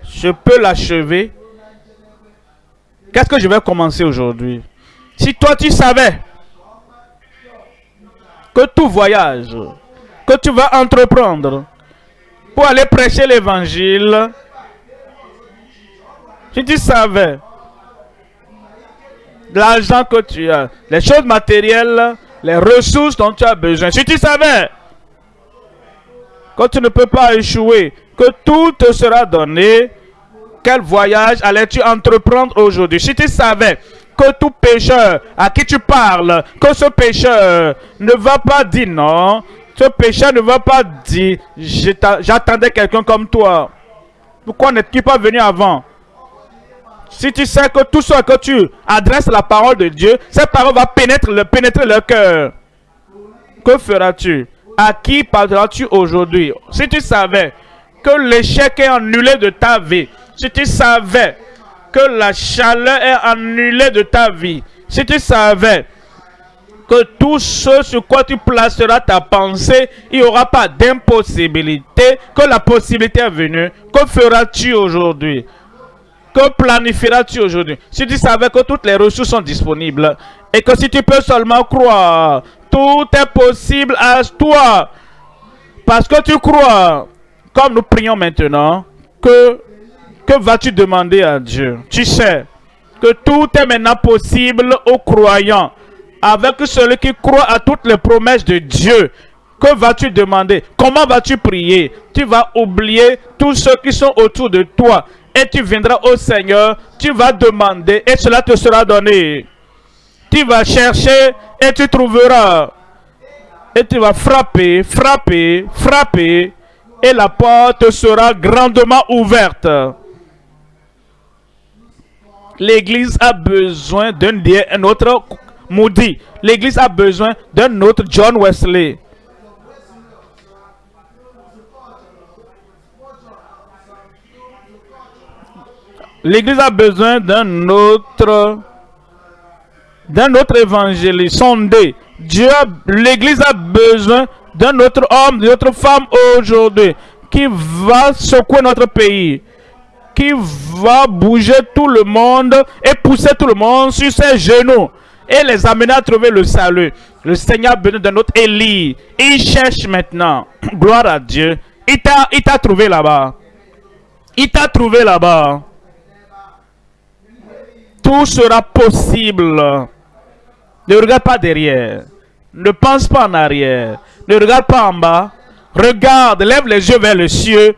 je peux l'achever Qu'est-ce que je vais commencer aujourd'hui? Si toi tu savais que tout voyage que tu vas entreprendre pour aller prêcher l'évangile, si tu savais l'argent que tu as, les choses matérielles, les ressources dont tu as besoin, si tu savais que tu ne peux pas échouer, que tout te sera donné, quel voyage allais-tu entreprendre aujourd'hui? Si tu savais que tout pécheur à qui tu parles, que ce pécheur ne va pas dire non, ce pécheur ne va pas dire j'attendais quelqu'un comme toi. Pourquoi n'es-tu pas venu avant? Si tu sais que tout ce que tu adresses la parole de Dieu, cette parole va pénétrer le, pénétrer le cœur. Que feras-tu? À qui parleras-tu aujourd'hui? Si tu savais que l'échec est annulé de ta vie, si tu savais que la chaleur est annulée de ta vie, si tu savais que tout ce sur quoi tu placeras ta pensée, il n'y aura pas d'impossibilité, que la possibilité est venue, que feras-tu aujourd'hui? Que planifieras-tu aujourd'hui? Si tu savais que toutes les ressources sont disponibles et que si tu peux seulement croire, tout est possible à toi. Parce que tu crois, comme nous prions maintenant, que que vas-tu demander à Dieu? Tu sais que tout est maintenant possible aux croyants. Avec celui qui croit à toutes les promesses de Dieu. Que vas-tu demander? Comment vas-tu prier? Tu vas oublier tous ceux qui sont autour de toi. Et tu viendras au Seigneur. Tu vas demander et cela te sera donné. Tu vas chercher et tu trouveras. Et tu vas frapper, frapper, frapper. Et la porte sera grandement ouverte. L'Église a besoin d'un autre Moody. L'Église a besoin d'un autre John Wesley. L'Église a besoin d'un autre d'un autre évangéliste sondé. Dieu, l'Église a besoin d'un autre homme, d'une autre femme aujourd'hui qui va secouer notre pays qui va bouger tout le monde et pousser tout le monde sur ses genoux et les amener à trouver le salut. Le Seigneur béni de notre Élie. Il cherche maintenant. Gloire à Dieu. Il t'a trouvé là-bas. Il t'a trouvé là-bas. Tout sera possible. Ne regarde pas derrière. Ne pense pas en arrière. Ne regarde pas en bas. Regarde, lève les yeux vers le ciel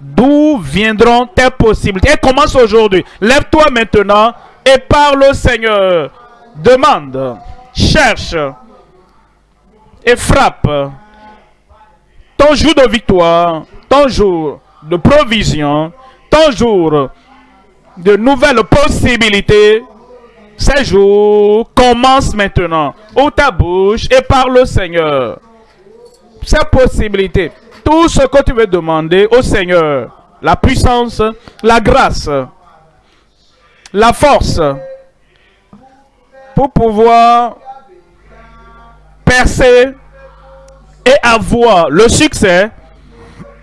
D'où viendront tes possibilités? Et commence aujourd'hui. Lève-toi maintenant et parle au Seigneur. Demande, cherche et frappe. Ton jour de victoire, ton jour de provision, ton jour de nouvelles possibilités, ces jours commencent maintenant. Ouvre ta bouche et parle au Seigneur. Ces possibilités tout ce que tu veux demander au Seigneur, la puissance, la grâce, la force, pour pouvoir percer et avoir le succès,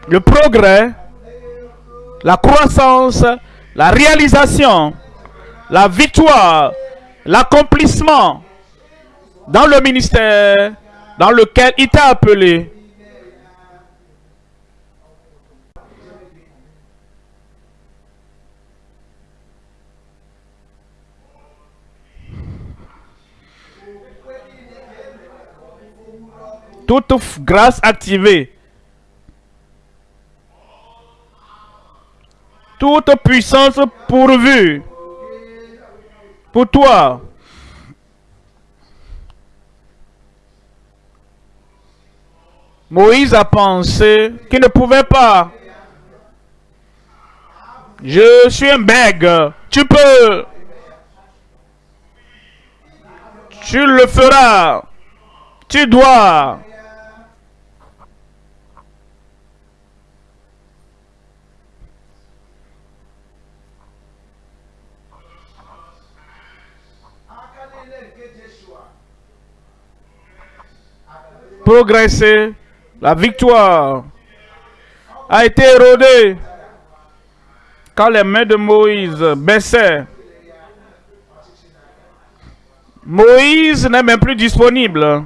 le progrès, la croissance, la réalisation, la victoire, l'accomplissement dans le ministère dans lequel il t'a appelé toute grâce activée, toute puissance pourvue pour toi. Moïse a pensé qu'il ne pouvait pas. Je suis un bègue. Tu peux. Tu le feras. Tu dois. Progresser, la victoire a été érodée quand les mains de Moïse baissaient Moïse n'est même plus disponible.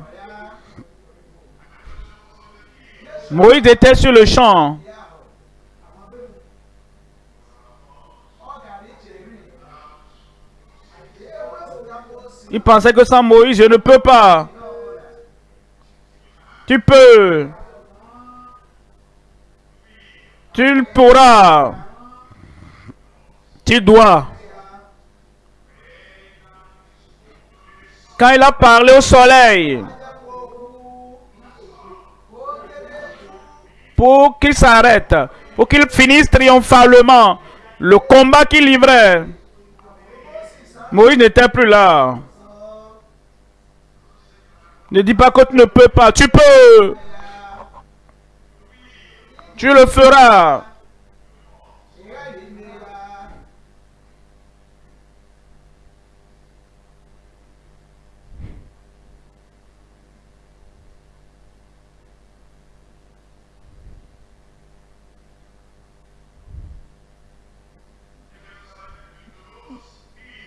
Moïse était sur le champ. Il pensait que sans Moïse, je ne peux pas. Tu peux. Tu pourras. Tu dois. Quand il a parlé au soleil, pour qu'il s'arrête, pour qu'il finisse triomphalement le combat qu'il livrait, Moïse n'était plus là. Ne dis pas que tu ne peux pas. Tu peux. Tu le feras.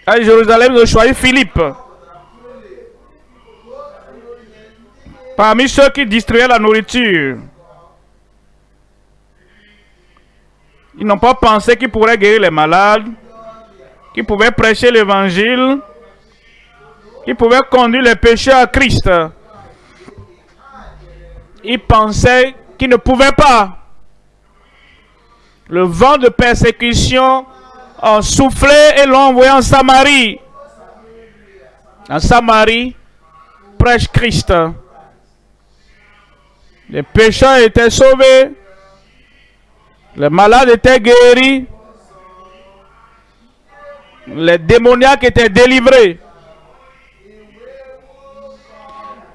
À Jérusalem, de choisir Philippe. Parmi ceux qui distribuaient la nourriture, ils n'ont pas pensé qu'ils pourraient guérir les malades, qu'ils pouvaient prêcher l'évangile, qu'ils pouvaient conduire les pécheurs à Christ. Ils pensaient qu'ils ne pouvaient pas. Le vent de persécution a soufflé et l'ont envoyé en Samarie. En Samarie, prêche Christ. Les pécheurs étaient sauvés. Les malades étaient guéris. Les démoniaques étaient délivrés.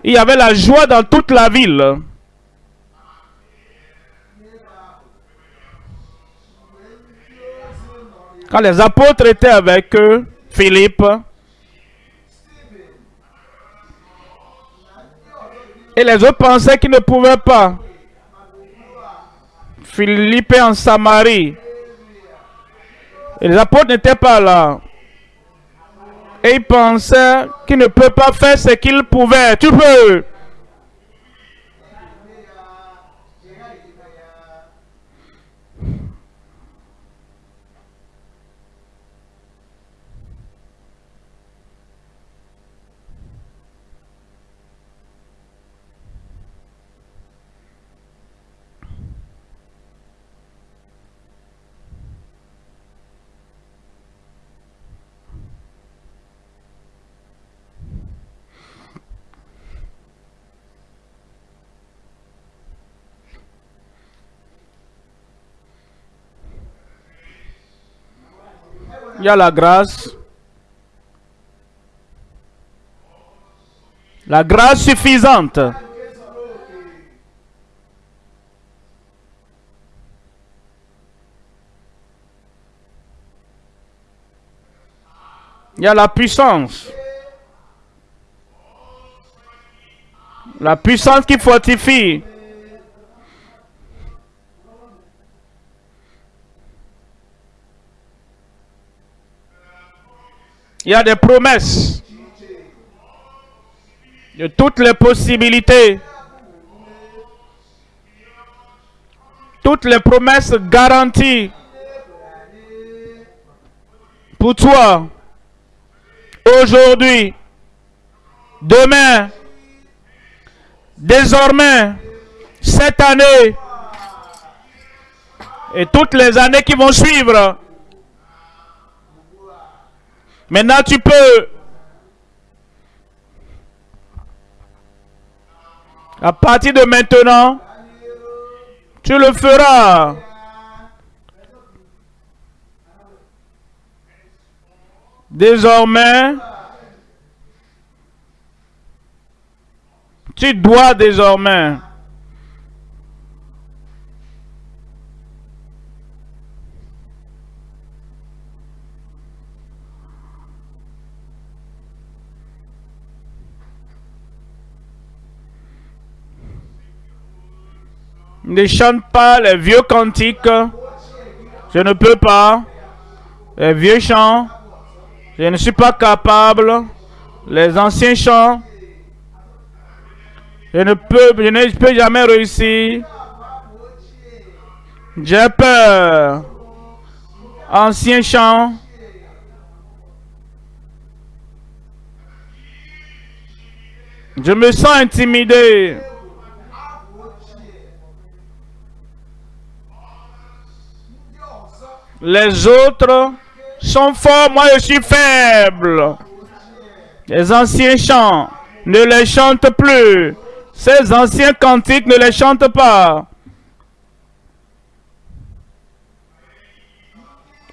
Il y avait la joie dans toute la ville. Quand les apôtres étaient avec eux, Philippe, Et les autres pensaient qu'ils ne pouvaient pas. Philippe en Samarie. Et les apôtres n'étaient pas là. Et ils pensaient qu'ils ne peuvent pas faire ce qu'ils pouvaient. Tu peux. Il y a la grâce. La grâce suffisante. Il y a la puissance. La puissance qui fortifie. Il y a des promesses. De toutes les possibilités. Toutes les promesses garanties. Pour toi. Aujourd'hui. Demain. Désormais. Cette année. Et toutes les années qui vont suivre. Maintenant, tu peux. À partir de maintenant, tu le feras. Désormais, tu dois désormais Ne chante pas les vieux cantiques. Je ne peux pas. Les vieux chants. Je ne suis pas capable. Les anciens chants. Je ne peux, je ne peux jamais réussir. J'ai peur. Anciens chants. Je me sens intimidé. Les autres sont forts, moi je suis faible. Les anciens chants, ne les chante plus. Ces anciens cantiques, ne les chante pas.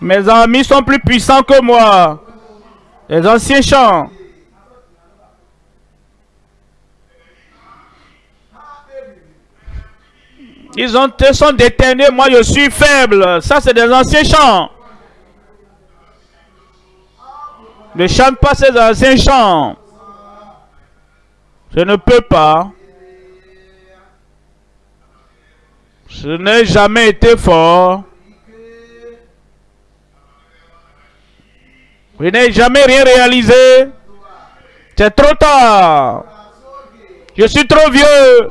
Mes amis sont plus puissants que moi. Les anciens chants. Ils ont, sont déterminés, moi je suis faible. Ça, c'est des anciens chants. Ne chante pas ces anciens chants. Je ne peux pas. Je n'ai jamais été fort. Je n'ai jamais rien réalisé. C'est trop tard. Je suis trop vieux.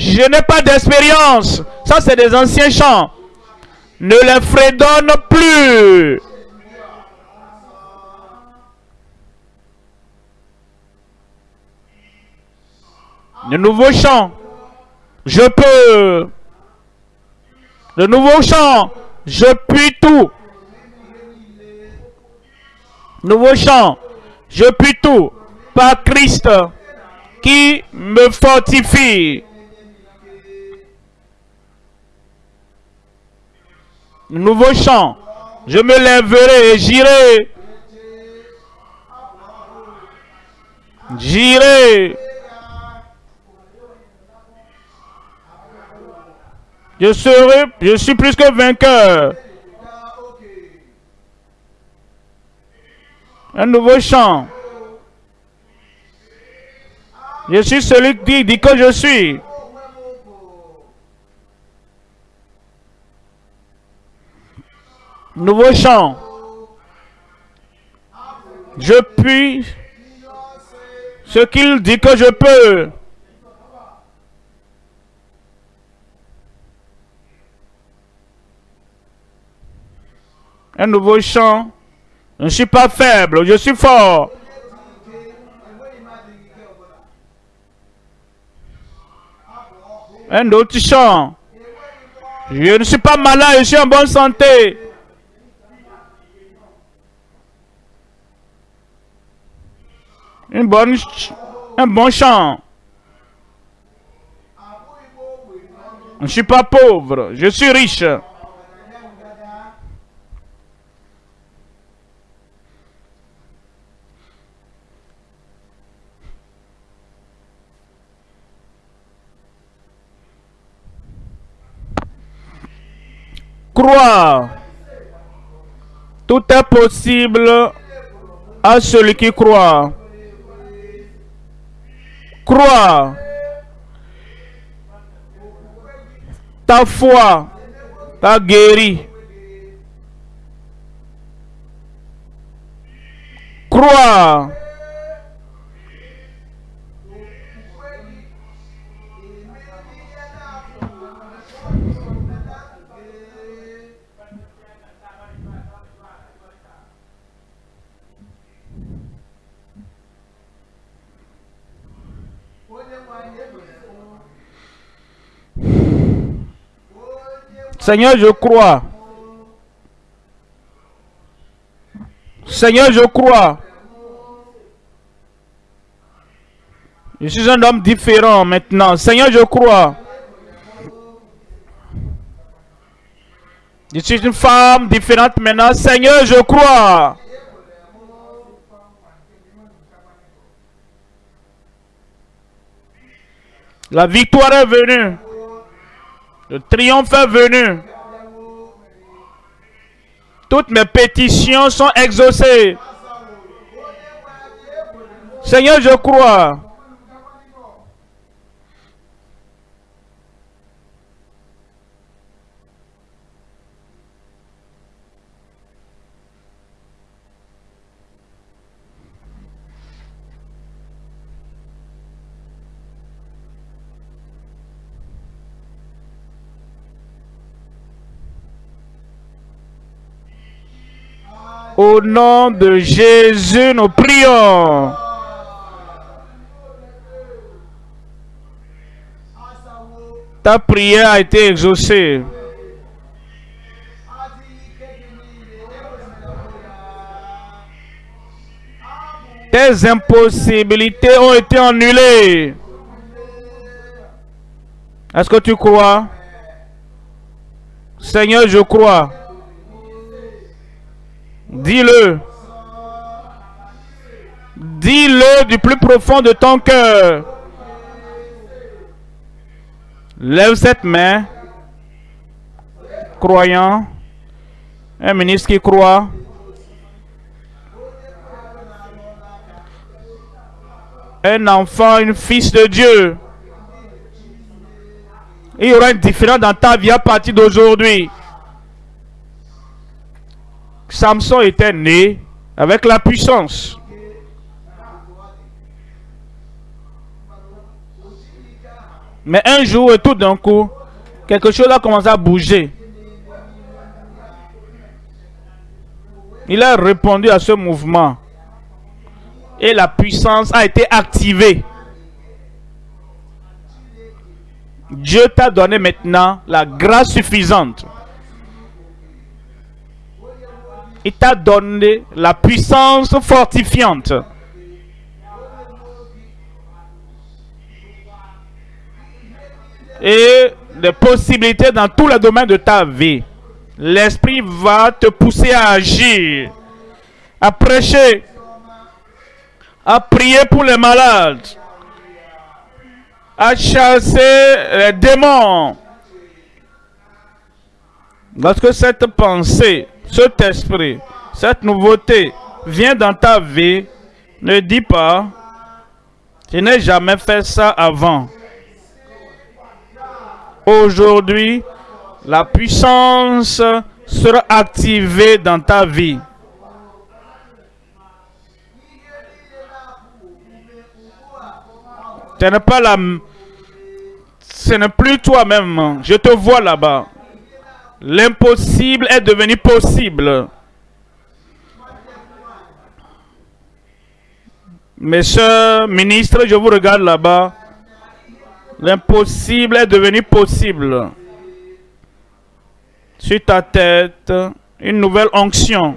Je n'ai pas d'expérience. Ça, c'est des anciens chants. Ne les fredonne plus. Le nouveau chant. Je peux. Le nouveau chant. Je puis tout. Nouveau chant. Je puis tout. Par Christ qui me fortifie. Nouveau chant. Je me lèverai et j'irai. J'irai. Je serai, je suis plus que vainqueur. Un nouveau chant. Je suis celui qui dit que je suis. Nouveau chant. Je puis ce qu'il dit que je peux. Un nouveau chant. Je ne suis pas faible, je suis fort. Un autre chant. Je ne suis pas malade, je suis en bonne santé. Une bonne, un bon chant. Je ne suis pas pauvre, je suis riche. Croire. Tout est possible à celui qui croit. Croire. Ta foi t'a guéri. Croire. Seigneur, je crois. Seigneur, je crois. Je suis un homme différent maintenant. Seigneur, je crois. Je suis une femme différente maintenant. Seigneur, je crois. La victoire est venue. Le triomphe est venu. Toutes mes pétitions sont exaucées. Seigneur, je crois. Au nom de Jésus, nous prions. Ta prière a été exaucée. Tes impossibilités ont été annulées. Est-ce que tu crois? Seigneur, je crois. Dis-le. Dis-le du plus profond de ton cœur. Lève cette main. Croyant. Un ministre qui croit. Un enfant, une fils de Dieu. Il y aura une différence dans ta vie à partir d'aujourd'hui. Samson était né avec la puissance. Mais un jour, tout d'un coup, quelque chose a commencé à bouger. Il a répondu à ce mouvement. Et la puissance a été activée. Dieu t'a donné maintenant la grâce suffisante. Il t'a donné la puissance fortifiante. Et des possibilités dans tous les domaines de ta vie. L'Esprit va te pousser à agir, à prêcher, à prier pour les malades, à chasser les démons. Lorsque cette pensée, cet esprit, cette nouveauté vient dans ta vie, ne dis pas, je n'ai jamais fait ça avant. Aujourd'hui, la puissance sera activée dans ta vie. Ce n'est plus toi-même. Je te vois là-bas. L'impossible est devenu possible. Messieurs ministres, je vous regarde là-bas. L'impossible est devenu possible. Sur ta tête, une nouvelle onction.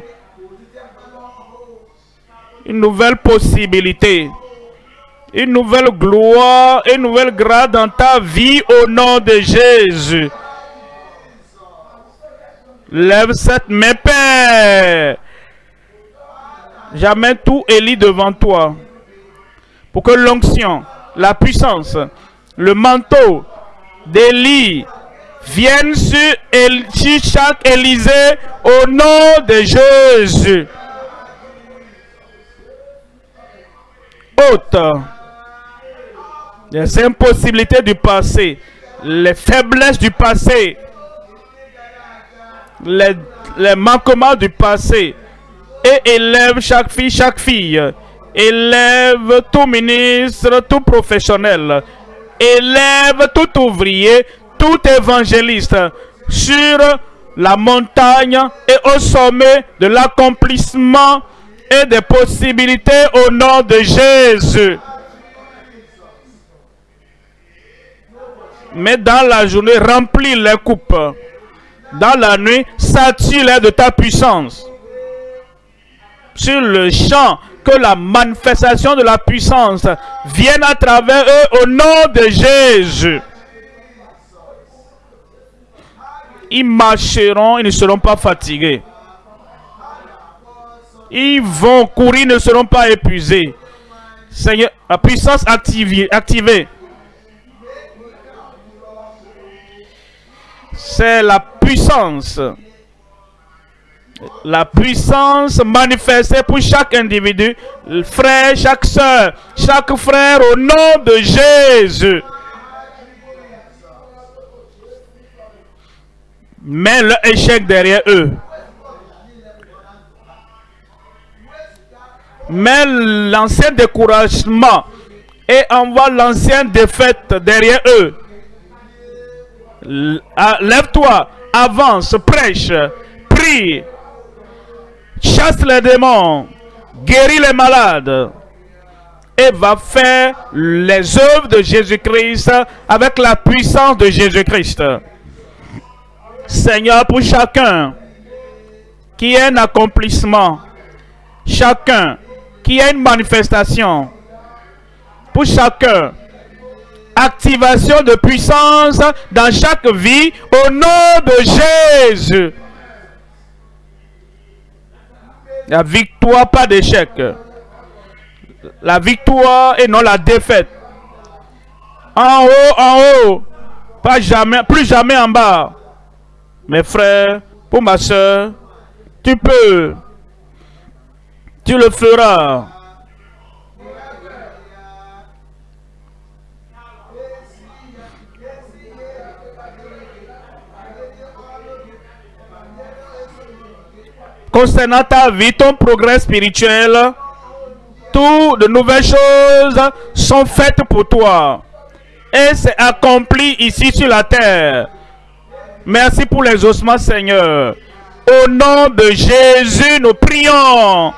Une nouvelle possibilité une nouvelle gloire, une nouvelle grâce dans ta vie au nom de Jésus. Lève cette main, Père. Jamais tout élit devant toi. Pour que l'onction, la puissance, le manteau d'Élie viennent sur, chaque Élysée au nom de Jésus. Haute les impossibilités du passé, les faiblesses du passé, les, manquements du passé, et élève chaque fille, chaque fille, élève tout ministre, tout professionnel, élève tout ouvrier, tout évangéliste sur la montagne et au sommet de l'accomplissement et des possibilités au nom de Jésus. mais dans la journée, remplis les coupes. Dans la nuit, sature-les de ta puissance. Sur le champ, que la manifestation de la puissance vienne à travers eux au nom de Jésus. Ils marcheront, ils ne seront pas fatigués. Ils vont courir, ils ne seront pas épuisés. Seigneur, la puissance activée, activée c'est la puissance. La puissance manifestée pour chaque individu, frère, chaque soeur, chaque frère au nom de Jésus. Mets le échec derrière eux. Mets l'ancien découragement et envoie l'ancienne défaite derrière eux. Ah, lève-toi, avance, prêche, prie. chasse les démons, guérit les malades et va faire les œuvres de Jésus-Christ avec la puissance de Jésus-Christ. Seigneur, pour chacun qui ait un accomplissement, chacun qui ait une manifestation, pour chacun, activation de puissance dans chaque vie au nom de Jésus. La victoire, pas d'échec. La victoire et non la défaite. En haut, en haut. Pas jamais, plus jamais en bas. Mes frères, pour ma soeur, tu peux. Tu le feras. Concernant ta vie, ton progrès spirituel, toutes de nouvelles choses sont faites pour toi. Et c'est accompli ici sur la terre. Merci pour les ossements, Seigneur. Au nom de Jésus, nous prions.